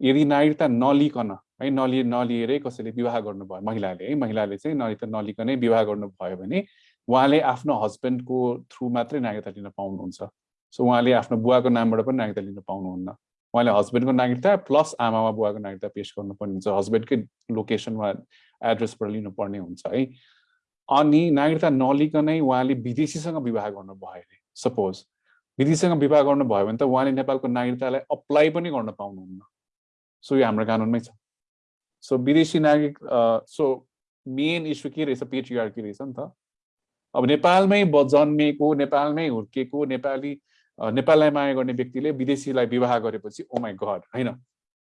यदि नागरिकता नलिकन है? नलि नलिएरै कसैले विवाह गर्नुभयो महिलाले है? महिलाले चाहिँ नागरिकता नलिकनै विवाह गर्नुभयो भने उहाँले आफ्नो हस्बेन्डको थ्रु मात्रै नागरिकता लिन पाउनुहुन्छ। सो उहाँले आफ्नो बुवाको नामबाट पनि नागरिकता लिन पाउनुहुन्न। उहाँले हस्बेन्डको नागरिकता प्लस आमामा बुवाको नागरिकता पेस गर्नुपर्ने हुन्छ। हस्बेन्डकै लोकेसनमा एड्रेसबाट लिनुपर्ने हुन्छ है? अनि नागरिकता नलिकनै उहाँले विदेशीसँग विवाह गर्नुभयो अरे सपोज विदेशीसँग विवाह गर्नुभयो भने त उहाँले नेपालको नागरिकतालाई अप्लाई पनि गर्न पाउनुहुन्न। सो यो हाम्रो कानुनमै छ। सो विदेशी नागरिक सो मेन इस्यु के रहेछ पेट्रिआर्की रहेछ नि त? अब नेपालमै जन्मेको नेपालमै हुर्केको नेपाली नेपाललाई माया गर्ने व्यक्तिले विदेशीलाई विवाह गरेपछि ओ माई गड होइन?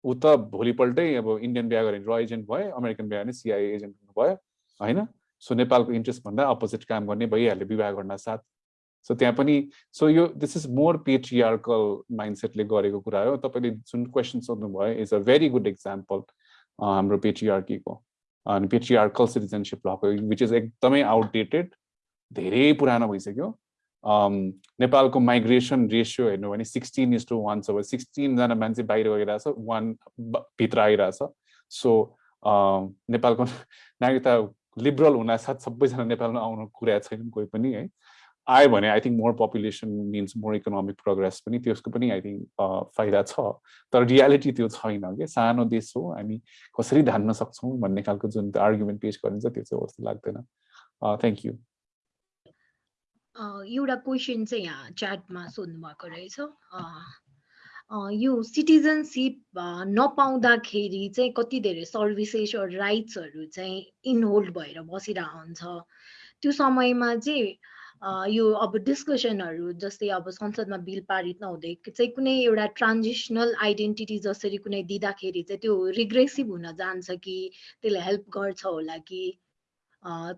ऊ त भोलिपल्टै अब इन्डियन बिहा गरेर र एजेन्ट भयो अमेरिकन बिहा भने सिआइए एजेन्ट हुनुभयो होइन? सो नेपालको इन्ट्रेस्ट भन्दा अपोजिट काम गर्ने भइहाल्यो विवाह गर्न साथ। सो त्यहाँ पनि सो यो दिस इज मोर पेट्रिआर्कल माइन्डसेटले गरेको कुरा हो। तपाईँले जुन question सोध्नुभयो is a very good example हाम्रो पेट्रिआर्कीको अनि पेट्रिआर्कल सिटिजनसिप लको विच इज एकदमै आउटडेटेड धेरै पुरानो भइसक्यो। नेपालको माइग्रेसन रेसियो हेर्नु भने सिक्सटिन इज टु वान छ सिक्सटिनजना मान्छे बाहिर गइरहेछ वान भित्र आइरहेछ। सो नेपालको नागरिकता लिबरल हुनासाथ सबैजना नेपालमा आउनु कुरा छैन कोही पनि है। आयो भने I think more population means more economic progress पनि त्यसको पनि आई थिङ्क फाइदा छ। तर रियालिटी त्यो छैन कि? सानो देश हो हामी कसरी धान्न सक्छौँ भन्ने खालको जुन आर्ग्युमेन्ट पेस गरिन्छ त्यो चाहिँ जस्तो लाग्दैन। थ्याङ्क यू एउटा क्वेसन चाहिँ यहाँ च्याटमा सोध्नु भएको रहेछ यो सिटिजनसिप नपाउँदाखेरि चाहिँ कति धेरै सर्भिसेस राइट्सहरू चाहिँ इनहोल्ड भएर बसिरहेको हुन्छ त्यो समयमा चाहिँ यो अब डिस्कसनहरू जस्तै अब संसदमा बिल पारित नहुँदै चाहिँ कुनै एउटा ट्रान्जिसनल आइडेन्टिटी जसरी कुनै दिँदाखेरि चाहिँ त्यो रिग्रेसिभ हुन जान्छ कि त्यसले हेल्प गर्छ होला कि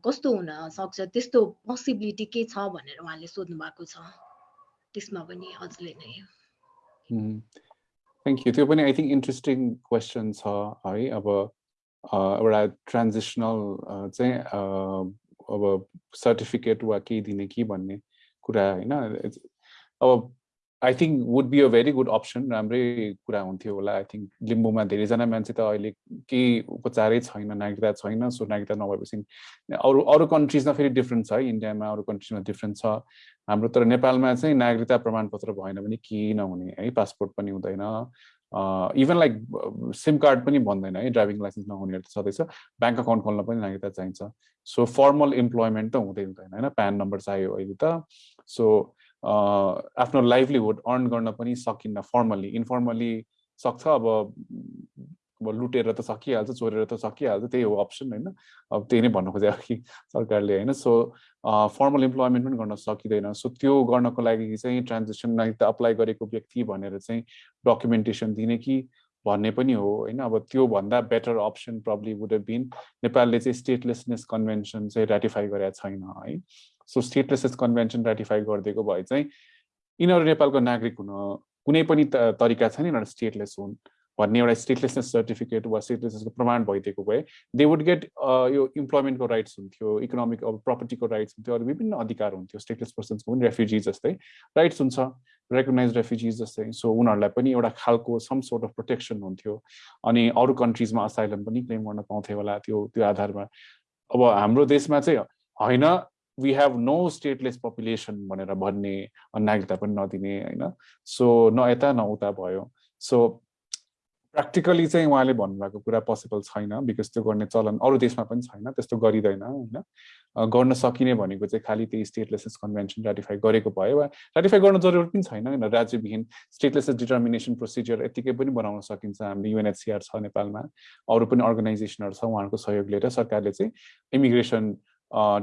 कस्तो हुन सक्छ त्यस्तो पोसिबिलिटी के छ भनेर उहाँले सोध्नु भएको छ। त्यसमा पनि हजुरले नै थ्याङ्क यू त्यो पनि आई थिङ्क इन्ट्रेस्टिङ क्वेसन छ है अब एउटा ट्रान्जिसनल चाहिँ अब सर्टिफिकेट वा केही दिने कि भन्ने कुरा होइन अब I think would be a very good option राम्रै कुरा हुन्थ्यो होला आई थिङ्क लिम्बूमा धेरैजना मान्छे त अहिले केही उपचारै छैन नागरिकता छैन सो नागरिकता नभएपछि अरू अरू कन्ट्रिजमा फेरि डिफ्रेन्ट छ है इन्डियामा अरू कन्ट्रिजमा डिफ्रेन्ट छ हाम्रो तर नेपालमा चाहिँ नागरिकता प्रमाणपत्र भएन भने के नहुने है पासपोर्ट पनि हुँदैन। इभन लाइक सिम कार्ड पनि भन्दैन है ड्राइभिङ लाइसेन्स नहुनेहरू त छँदैछ। ब्याङ्क अकाउन्ट खोल्न पनि नागरिकता चाहिन्छ। सो फर्मल इम्प्लोइमेन्ट त हुँदै हुँदैन होइन? प्यान नम्बर चाहियो अहिले त। सो आफ्नो लाइभलीहुड अर्न गर्न पनि सकिन्न फर्मल्ली इन्फर्मल्ली सक्छ अब अब लुटेर त सकिहाल्छ चोरेर त सकिहाल्छ त्यही हो अप्सन होइन। अब त्यही नै भन्नु खोजेको कि सरकारले होइन। सो फर्मल इम्प्लोइमेन्ट पनि गर्न सकिँदैन। सो त्यो गर्नको लागि चाहिँ ट्रान्जेक्सन त अप्लाई गरेको व्यक्ति भनेर चाहिँ डकुमेन्टेसन दिने कि भन्ने पनि हो होइन। अब त्योभन्दा better option probably would been नेपालले चाहिँ स्टेटलेसनेस कन्भेन्सन चाहिँ रेटिफाई गरेका छैन है। सो स्टेटलेसेस कन्भेन्सन रेटिफाई गरिदिएको भए चाहिँ यिनीहरू नेपालको नागरिक हुन कुनै पनि तरिका छैन यिनीहरू स्टेटलेस हुन्। भन्ने एउटा स्टेटलेसनेस सर्टिफिकेट वा स्टेटलेसनेसको प्रमाण भइदिएको भए दे वुड गेट यो इम्प्लोइमेन्टको राइट्स हुन्थ्यो इकोनोमिक अब प्रपर्टीको राइट्स हुन्थ्यो अरू विभिन्न अधिकार हुन्थ्यो स्टेटलेस पर्सन्सको पनि रेफ्युजी जस्तै राइट्स हुन्छ रेकगनाइज रेफ्युजिज जस्तै सो उनीहरूलाई पनि एउटा खालको सम सोर्ट अफ प्रोटेक्सन हुन्थ्यो अनि अरू कन्ट्रिजमा असाइलम पनि क्लेम गर्न पाउँथ्यो होला त्यो त्यो आधारमा। अब हाम्रो देशमा चाहिँ होइन we have no stateless population भनेर भन्ने नागरिकता पनि नदिने होइन? सो न यता न उता भयो। सो प्र्याक्टिकली चाहिँ उहाँले भन्नुभएको कुरा पोसिबल छैन बिकज त्यो गर्ने चलन अरू देशमा पनि छैन त्यस्तो गरिँदैन होइन? गर्न सकिने भनेको चाहिँ खालि त्यही स्टेटलेसेस कन्भेन्सन रेटिफाई गरेको भयो वा रेटिफाई गर्न जरुरत पनि छैन होइन? राज्यविहीन स्टेटलेसेस डिटर्मिनेसन प्रोसिजर यतिकै पनि बनाउन सकिन्छ हामीले युएनएचसिआर छ नेपालमा। अरू पनि अर्गनाइजेसनहरू छ उहाँहरूको सहयोग लिएर सरकारले चाहिँ इमिग्रेसन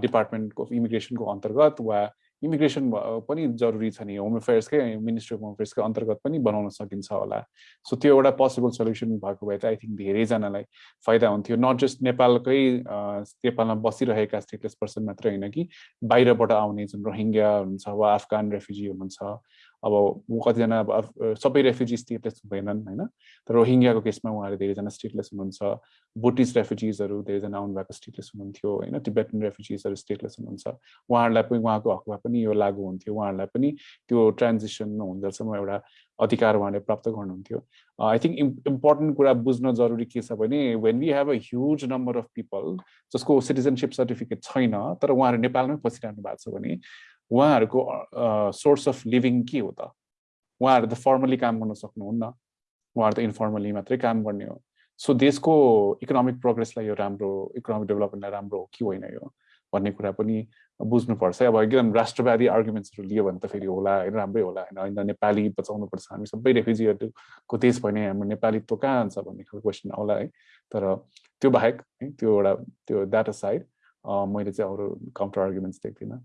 डिपार्टमेन्ट अफ इमिग्रेसनको अन्तर्गत वा इमिग्रेसन पनि जरुरी छ नि। होम अफेयर्सकै मिनिस्ट्री अफ होम अफेयर्सकै अन्तर्गत पनि बनाउन सकिन्छ होला। सो त्यो एउटा पोसिबल सल्युसन भएको भए त आई थिङ्क धेरैजनालाई फाइदा हुन्थ्यो। नट जस्ट नेपालकै नेपालमा बसिरहेका स्टेटलेस पर्सन मात्रै होइन कि बाहिरबाट आउने जुन रोहिङ्ग्या हुनुहुन्छ वा अफगान रेफ्युजी हुनुहुन्छ अब कतिजना अब सबै रेफ्युजी स्टेटलेस हुँदैनन् होइन? तर रोहिङ्ग्याको केसमा उहाँहरू धेरैजना स्टेटलेस हुनुहुन्छ बुटिज रेफ्युजिजहरू धेरैजना आउनुभएको स्टेटलेस हुनुहुन्थ्यो होइन? टिबेटन रेफ्युजिजहरू स्टेटलेस हुनुहुन्छ। उहाँहरूलाई पनि उहाँको हकमा पनि यो लागु हुन्थ्यो। उहाँहरूलाई पनि त्यो ट्रान्जिसन हुँदासम्म एउटा अधिकार उहाँले प्राप्त गर्नुहुन्थ्यो। आई थिङ्क इम्पोर्टेन्ट कुरा बुझ्न जरुरी के छ भने when we have a huge number of people जसको सिटिजनसिप सर्टिफिकेट छैन तर उहाँहरू नेपालमै बसिरहनु भएको छ भने उहाँहरूको सोर्स अफ लिभिङ के हो त? उहाँहरू त फर्मली काम गर्न सक्नुहुन्न। उहाँहरू त इन्फर्मली मात्रै काम गर्ने हो। सो देशको इकोनोमिक प्रोग्रेसलाई यो राम्रो इकोनोमिक डेभलपमेन्टलाई राम्रो हो कि होइन यो? भन्ने कुरा पनि बुझ्नुपर्छ। अब एकदम राष्ट्रवादी आर्गुमेन्ट्सहरू लियो भने त फेरि होला होइन? राम्रै होला होइन? होइन नेपाली बचाउनुपर्छ। हामी सबै रेफ्युजीहरूको देश भने हाम्रो नेपालीत्व कहाँ जान्छ भन्ने खालको क्वेसन आउला है? तर त्यो बाहेक है त्यो एउटा त्यो द्याट साइड मैले चाहिँ अरू काउन्टर आर्गुमेन्ट्स देख्दिनँ।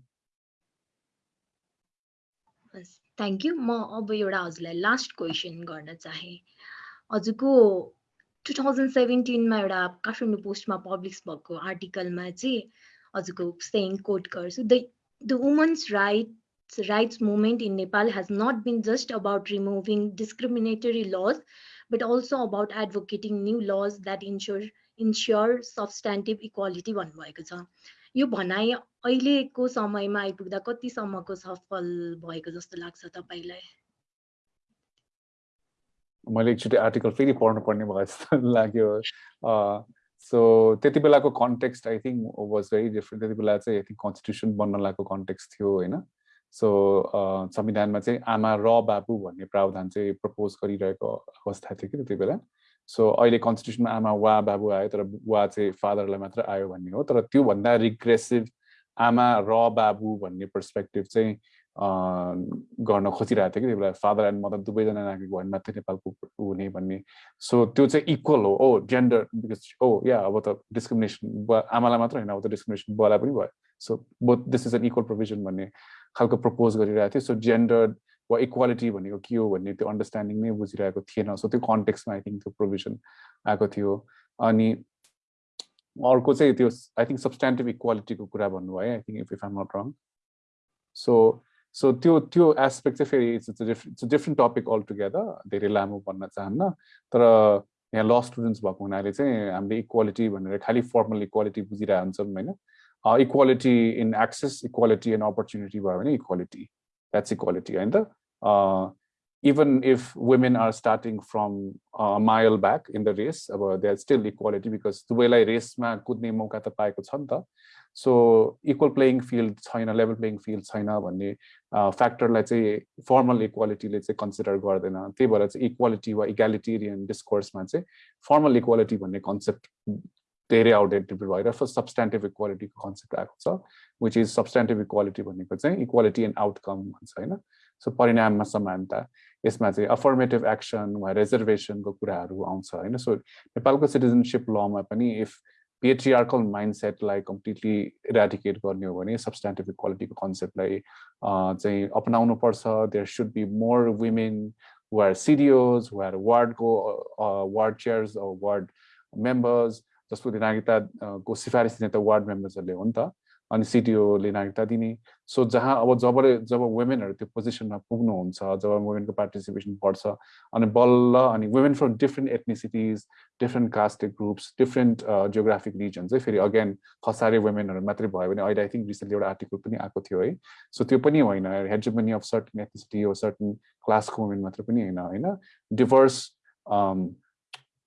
थ्याङ्क यू म अब एउटा हजुरलाई लास्ट क्वेसन गर्न चाहेँ। हजुरको टु थाउजन्ड सेभेन्टिनमा एउटा काठमाडौँ पोस्टमा पब्लिस भएको आर्टिकलमा चाहिँ हजुरको सेङ कोट गर्छु the the women's rights rights movement in Nepal has not been just about removing discriminatory laws but also about advocating new laws that ensure ensure substantive equality भन्नुभएको छ। यो भनाइ अहिलेको समयमा आइपुग्दा कतिसम्मको सफल भएको जस्तो लाग्छ तपाईँलाई? मैले एकचोटि आर्टिकल फेरि पढ्नु पर्ने भयो जस्तो लाग्यो। सो त्यति बेलाको context I think was very different. त्यति बेला चाहिँ आई थिङ्क कन्स्टिट्युसन बन्न लागेको कन्टेक्स्ट थियो होइन? सो संविधानमा चाहिँ आमा र बाबु भन्ने प्रावधान चाहिँ प्रपोज गरिरहेको अवस्था थियो कि त्यति बेला। सो अहिले कन्स्टिट्युसनमा आमा वा बाबु आयो तर वा चाहिँ फादरलाई मात्र आयो भन्ने हो। तर त्योभन्दा रिग्रेसिभ आमा र बाबु भन्ने पर्सपेक्टिभ चाहिँ गर्न खोजिरहेको थियो कि। त्यो बेला फादर एन्ड मदर दुवैजना नागरिक भयो भने मात्रै नेपालको हुने भन्ने। सो त्यो चाहिँ इक्वल हो। ओ जेन्डर बिकज ओ या अब त डिस्क्रिमिनेसन आमालाई मात्र होइन अब त डिस्क्रिमिनेसन बुवालाई पनि भयो। So both this is an equal provision भन्ने खालको प्रपोज गरिरहेको थियो। सो जेन्डर वा इक्वालिटी भनेको के हो भन्ने त्यो अन्डरस्ट्यान्डिङ नै बुझिरहेको थिएन। सो त्यो कन्टेक्समा आई थिङ्क त्यो प्रोभिजन आएको थियो। अनि अर्को चाहिँ त्यो आई थिङ्क सब्सटेन्टिभ इक्वालिटीको कुरा भन्नुभयो I think if if I'm not wrong so so त्यो त्यो एस्पेक्ट चाहिँ फेरि it's it's different different topic altogether धेरै लामो भन्न चाहन्न। तर यहाँ ल स्टुडेन्ट्स भएको हुनाले चाहिँ हामीले इक्वालिटी भनेर खालि फर्मल इक्वालिटी बुझिरहेको हुन्छौँ होइन? Equality in access equality and opportunity भयो भने इक्वालिटी द्याट्स इक्वालिटी होइन त? Even if women are starting from a mile back in the race अब there's still equality because दुवैलाई रेसमा कुद्ने मौका त पाएको छ नि त सो इक्वल प्लेइङ फिल्ड छैन लेभल प्लेइङ फिल्ड छैन भन्ने फ्याक्टरलाई चाहिँ फर्मल इक्वालिटीले चाहिँ कन्सिडर गर्दैन त्यही भएर चाहिँ इक्वालिटी वा इक्यालिटेरियन डिस्कोर्समा चाहिँ फर्मल इक्वालिटी भन्ने कन्सेप्ट धेरै आउटडेटेड भएर फर्स्ट सब्सटेन्टिभ इक्वालिटीको कन्सेप्ट आएको छ विच इज सब्सटेन्टिभ इक्वालिटी भनेको चाहिँ इक्वालिटी एन्ड आउटकम भन्छ होइन सो परिणाममा समानता यसमा चाहिँ अफर्मेटिभ एक्सन वा रिजर्भेसनको कुराहरू आउँछ होइन? सो नेपालको सिटिजनसिप लमा पनि इफ पेट्रिआर्कल माइन्डसेटलाई कम्प्लिटली इराडिकेट गर्ने हो भने सब्सटेन्टिभ इक्वालिटीको कन्सेप्टलाई चाहिँ अपनाउनु पर्छ there should be more women or CDOs or वार्डको वार्ड चेयर्स वार्ड मेम्बर्स जसको नागरिकताको सिफारिस दिने त वार्ड मेम्बर्सहरूले हो नि त। अनि सिटिओले नागरिकता दिने। सो जहाँ अब जब जब वुमेनहरू त्यो पोजिसनमा पुग्नुहुन्छ जब वुमेनको पार्टिसिपेसन बढ्छ अनि बल्ल अनि women from different ethnicities different caste groups different geographic region चाहिँ फेरि अगेन खसारे वुमेनहरू मात्रै भयो भने अहिले आई थिङ्क रिसेन्टली एउटा आर्टिकल पनि आएको थियो है। सो त्यो पनि होइन हेडजमनी अफ सर्टन एथनिसिटी हो सर्टन क्लासको वुमेन मात्र पनि होइन होइन। डिभर्स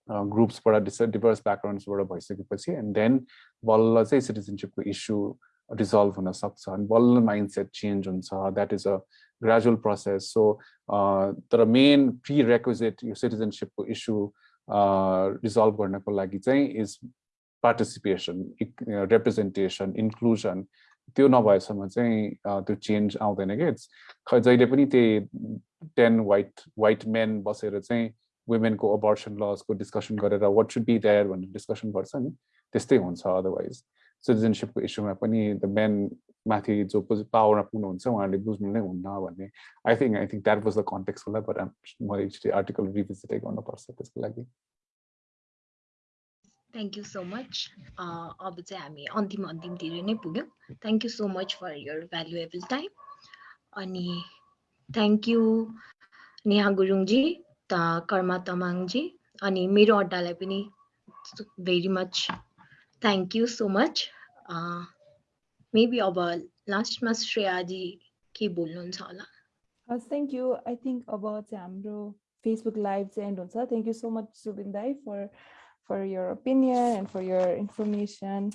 ग्रुप्सबाट डिस डिभर्स ब्याकग्राउन्ड्सबाट भइसकेपछि एन्ड देन बल्ल चाहिँ सिटिजनसिपको इस्यु रिजल्भ हुन सक्छ अनि बल्ल माइन्डसेट चेन्ज हुन्छ that is a gradual process so तर मेन प्रि रेक्विजिट यो सिटिजनसिपको इस्यु रिजल्भ गर्नको लागि चाहिँ इज पार्टिसिपेसन रिप्रेजेन्टेसन इन्क्लुजन त्यो नभएसम्म चाहिँ त्यो चेन्ज आउँदैन कि खै जहिले पनि त्यही टेन वाइट वाइट मेन बसेर चाहिँ वुमेनको अबर्सन लजको डिस्कसन गरेर वाट सुड बी देयर भनेर डिस्कसन गर्छ नि त्यस्तै हुन्छ अदरवाइज सिटिजनसिपको इस्युमा पनि द मेन माथि जो पावरमा पुग्नुहुन्छ उहाँहरूले बुझ्नु नै हुन्न भन्ने। I think I think that was the context होला बट म एकचोटि आर्टिकल रिभिजिटै गर्नुपर्छ त्यसको लागि। थ्याङ्क यू सो मच अब चाहिँ हामी अन्तिम अन्तिमतिर नै पुग्यौँ। Thank you so much for your valuable time अनि थ्याङ्क यू नेहा गुरुङजी त कर्मा तमाङजी अनि मेरो अड्डालाई पनि very much thank you so much maybe अब लास्टमा श्रेयाजी के बोल्नुहुन्छ होला हस् थ्याङ्क यू आई थिङ्क अब चाहिँ हाम्रो फेसबुक लाइभ चाहिँ एन्ड हुन्छ thank you so much Subin दाई for for your opinion and for your information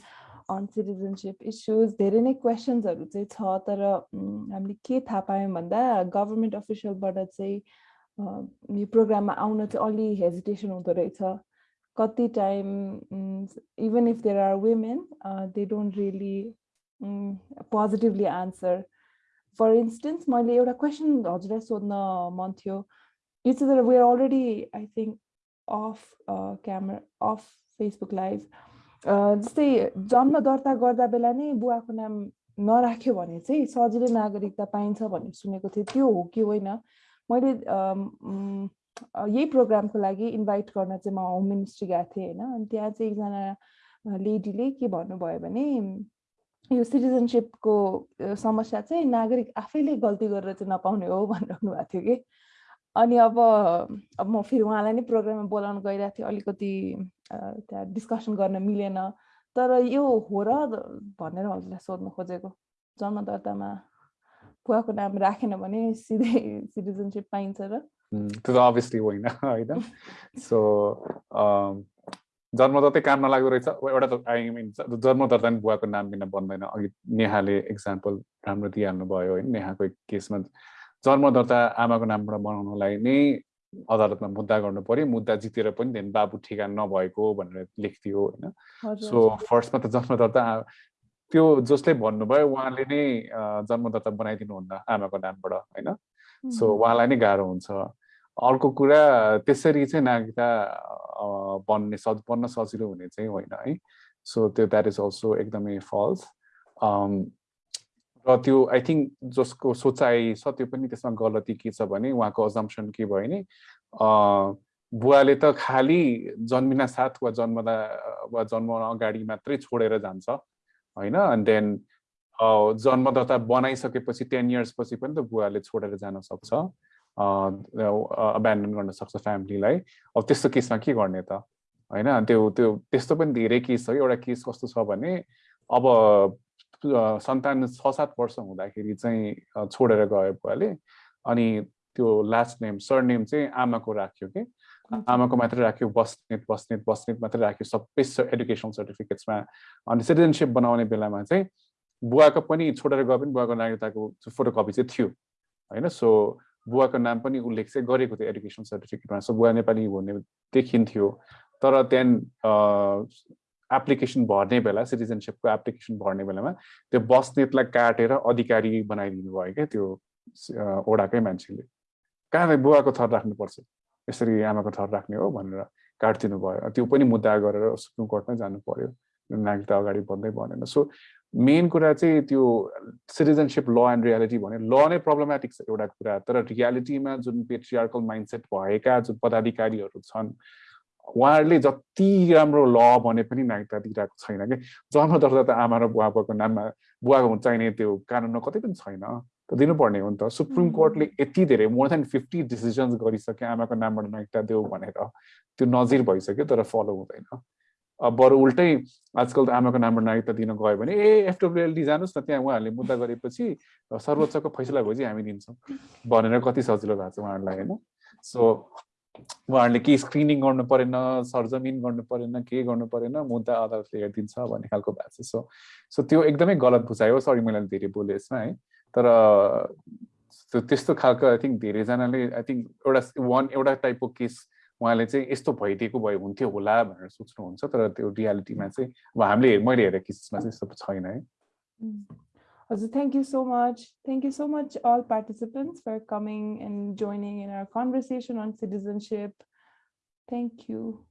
on citizenship issues धेरै नै क्वेसन्सहरू चाहिँ छ तर हामीले के थाहा पायौँ भन्दा गभर्मेन्ट अफिसियलबाट चाहिँ यो प्रोग्राममा आउन चाहिँ अलि हेजिटेसन हुँदो रहेछ कति time even if there are women they don't really positively answer for instance मैले एउटा क्वेसन हजुरलाई सोध्न मन थियो। यो चाहिँ तर we're already I think off camera off Facebook live जस्तै जन्म दर्ता गर्दा बेला नै बुवाको नाम नराख्यो भने चाहिँ सजिलै नागरिकता पाइन्छ भन्ने सुनेको थिएँ। त्यो हो कि होइन? मैले यही प्रोग्रामको लागि इन्भाइट गर्न चाहिँ म होम मिनिस्ट्री गएको थिएँ होइन। अनि त्यहाँ चाहिँ एकजना लेडीले के भन्नुभयो भने यो सिटिजनसिपको समस्या चाहिँ नागरिक आफैले गल्ती गरेर चाहिँ नपाउने हो भनिराख्नु भएको थियो कि। अनि अब अब म फेरि उहाँलाई नै प्रोग्राममा बोलाउनु गइरहेको थिएँ अलिकति त्यहाँ डिस्कसन गर्न मिलेन। तर यो हो र भनेर हजुरलाई सोध्नु खोजेको। जन्म दर्तामा बुवाको नाम राखेन भने सिधै सिटिजनसिप पाइन्छ र त्यो त अभियसली होइन होइन सो जन्मदत्तै काम नलाग्दो रहेछ एउटा त आई मिन जन्मदत्ता नि बुवाको नाम बिना बन्दैन अघि नेहाले इक्जाम्पल राम्रो दिइहाल्नु भयो होइन नेहाको केसमा जन्मदर्ता आमाको नामबाट बनाउनलाई नै अदालतमा मुद्दा गर्नु पर्यो मुद्दा जितेर पनि धेरै बाबु ठिकान नभएको भनेर लेख्थ्यो होइन सो फर्स्टमा त जन्मदर्ता त्यो जसले भन्नुभयो उहाँले नै जन्मदत्ता बनाइदिनुहुन्न आमाको नामबाट होइन सो उहाँलाई नै गाह्रो हुन्छ अर्को कुरा त्यसरी चाहिँ नागरिकता बन्ने सज बन्न सजिलो हुने चाहिँ होइन है। सो त्यो द्याट इज अल्सो एकदमै फल्स र त्यो आई थिङ्क जसको सोचाइ छ त्यो पनि त्यसमा गलती के छ भने उहाँको अजम्सन के भयो भने बुवाले त खालि जन्मिना साथ वा जन्मदा वा जन्म अगाडि मात्रै छोडेर जान्छ होइन? अनि देन जन्मदाता बनाइसकेपछि टेन इयर्सपछि पनि त बुवाले छोडेर जान सक्छ। अब्यान्डन गर्न सक्छ फ्यामिलीलाई अब त्यस्तो केसमा के गर्ने त? होइन त्यो त्यो त्यस्तो पनि धेरै केस छ एउटा केस कस्तो छ भने अब सन्तान छ सात वर्ष हुँदाखेरि चाहिँ छोडेर गयो बुवाले अनि त्यो लास्ट नेम सर नेम चाहिँ आमाको राख्यो कि? आमाको मात्रै राख्यो बस्नेत बस्नेत बस्नेत मात्रै राख्यो सबै एडुकेसन सर्टिफिकेट्समा अनि सिटिजनसिप बनाउने बेलामा चाहिँ बुवाको पनि छोडेर गए पनि बुवाको नागरिकताको फोटोकपी चाहिँ थियो। होइन सो बुवाको नाम पनि उल्लेख चाहिँ गरेको थियो एडुकेसन सर्टिफिकेटमा सो बुवा नेपाली हुने देखिन्थ्यो। तर त्यहाँदेखि एप्लिकेसन भर्ने बेला सिटिजनसिपको एप्लिकेसन भर्ने बेलामा त्यो बस्नेतलाई काटेर अधिकारी बनाइदिनु भयो क्या त्यो ओडाकै मान्छेले। कहाँ बुवाको थर राख्नुपर्छ यसरी आमाको थर राख्ने हो भनेर काटिदिनु भयो। त्यो पनि मुद्दा गरेर सुप्रिम कोर्टमै जानु पर्यो। नागरिकता अगाडि बढ्दै भनेर सो मेन कुरा चाहिँ त्यो सिटिजनसिप ल एन्ड रियालिटी भने ल नै प्रब्लमेटिक छ एउटा कुरा तर रियालिटीमा जुन पेट्रियार्कल माइन्डसेट भएका जुन पदाधिकारीहरू छन् उहाँहरूले जति राम्रो ल भने पनि नागरिकता दिइरहेको छैन कि? जन्म दर्ता त आमा र बुवाको नाममा बुवाको चाहिने त्यो कानुनमा कतै पनि छैन। त दिनुपर्ने हो नि त। सुप्रिम कोर्टले यति धेरै मोर देन फिफ्टी डिसिजन्स गरिसक्यो आमाको नामबाट नागरिकता देऊ भनेर त्यो नजिर भइसक्यो तर फलो हुँदैन। बरु उल्टै आजकल त आमाको नामबाट नागरिकता दिन गयो भने ए एफडब्लुएलडी जानुहोस् न त्यहाँ उहाँहरूले मुद्दा गरेपछि सर्वोच्चको फैसला भएपछि हामी दिन्छौँ। भनेर कति सजिलो भएको छ उहाँहरूलाई होइन? सो उहाँहरूले के स्क्रिनिङ गर्नु परेन सरजमिन गर्नु परेन के गर्नु परेन मुद्दा अदालतले हेरिदिन्छ भन्ने खालको भएको छ। सो सो त्यो एकदमै गलत बुझाइ हो सरी मैले धेरै बोलेँ यसमा है। तर त्यो त्यस्तो खालको आई थिङ्क धेरैजनाले आई थिङ्क एउटा वान एउटा टाइपको केस उहाँले चाहिँ यस्तो भइदिएको भए हुन्थ्यो होला भनेर सोच्नुहुन्छ तर त्यो रियालिटीमा चाहिँ अब हामीले मैले हेरेको केसेसमा चाहिँ यस्तो छैन है Hazur, thank you so much. Thank you so much, all participants, for coming and joining in our conversation on citizenship. Thank you.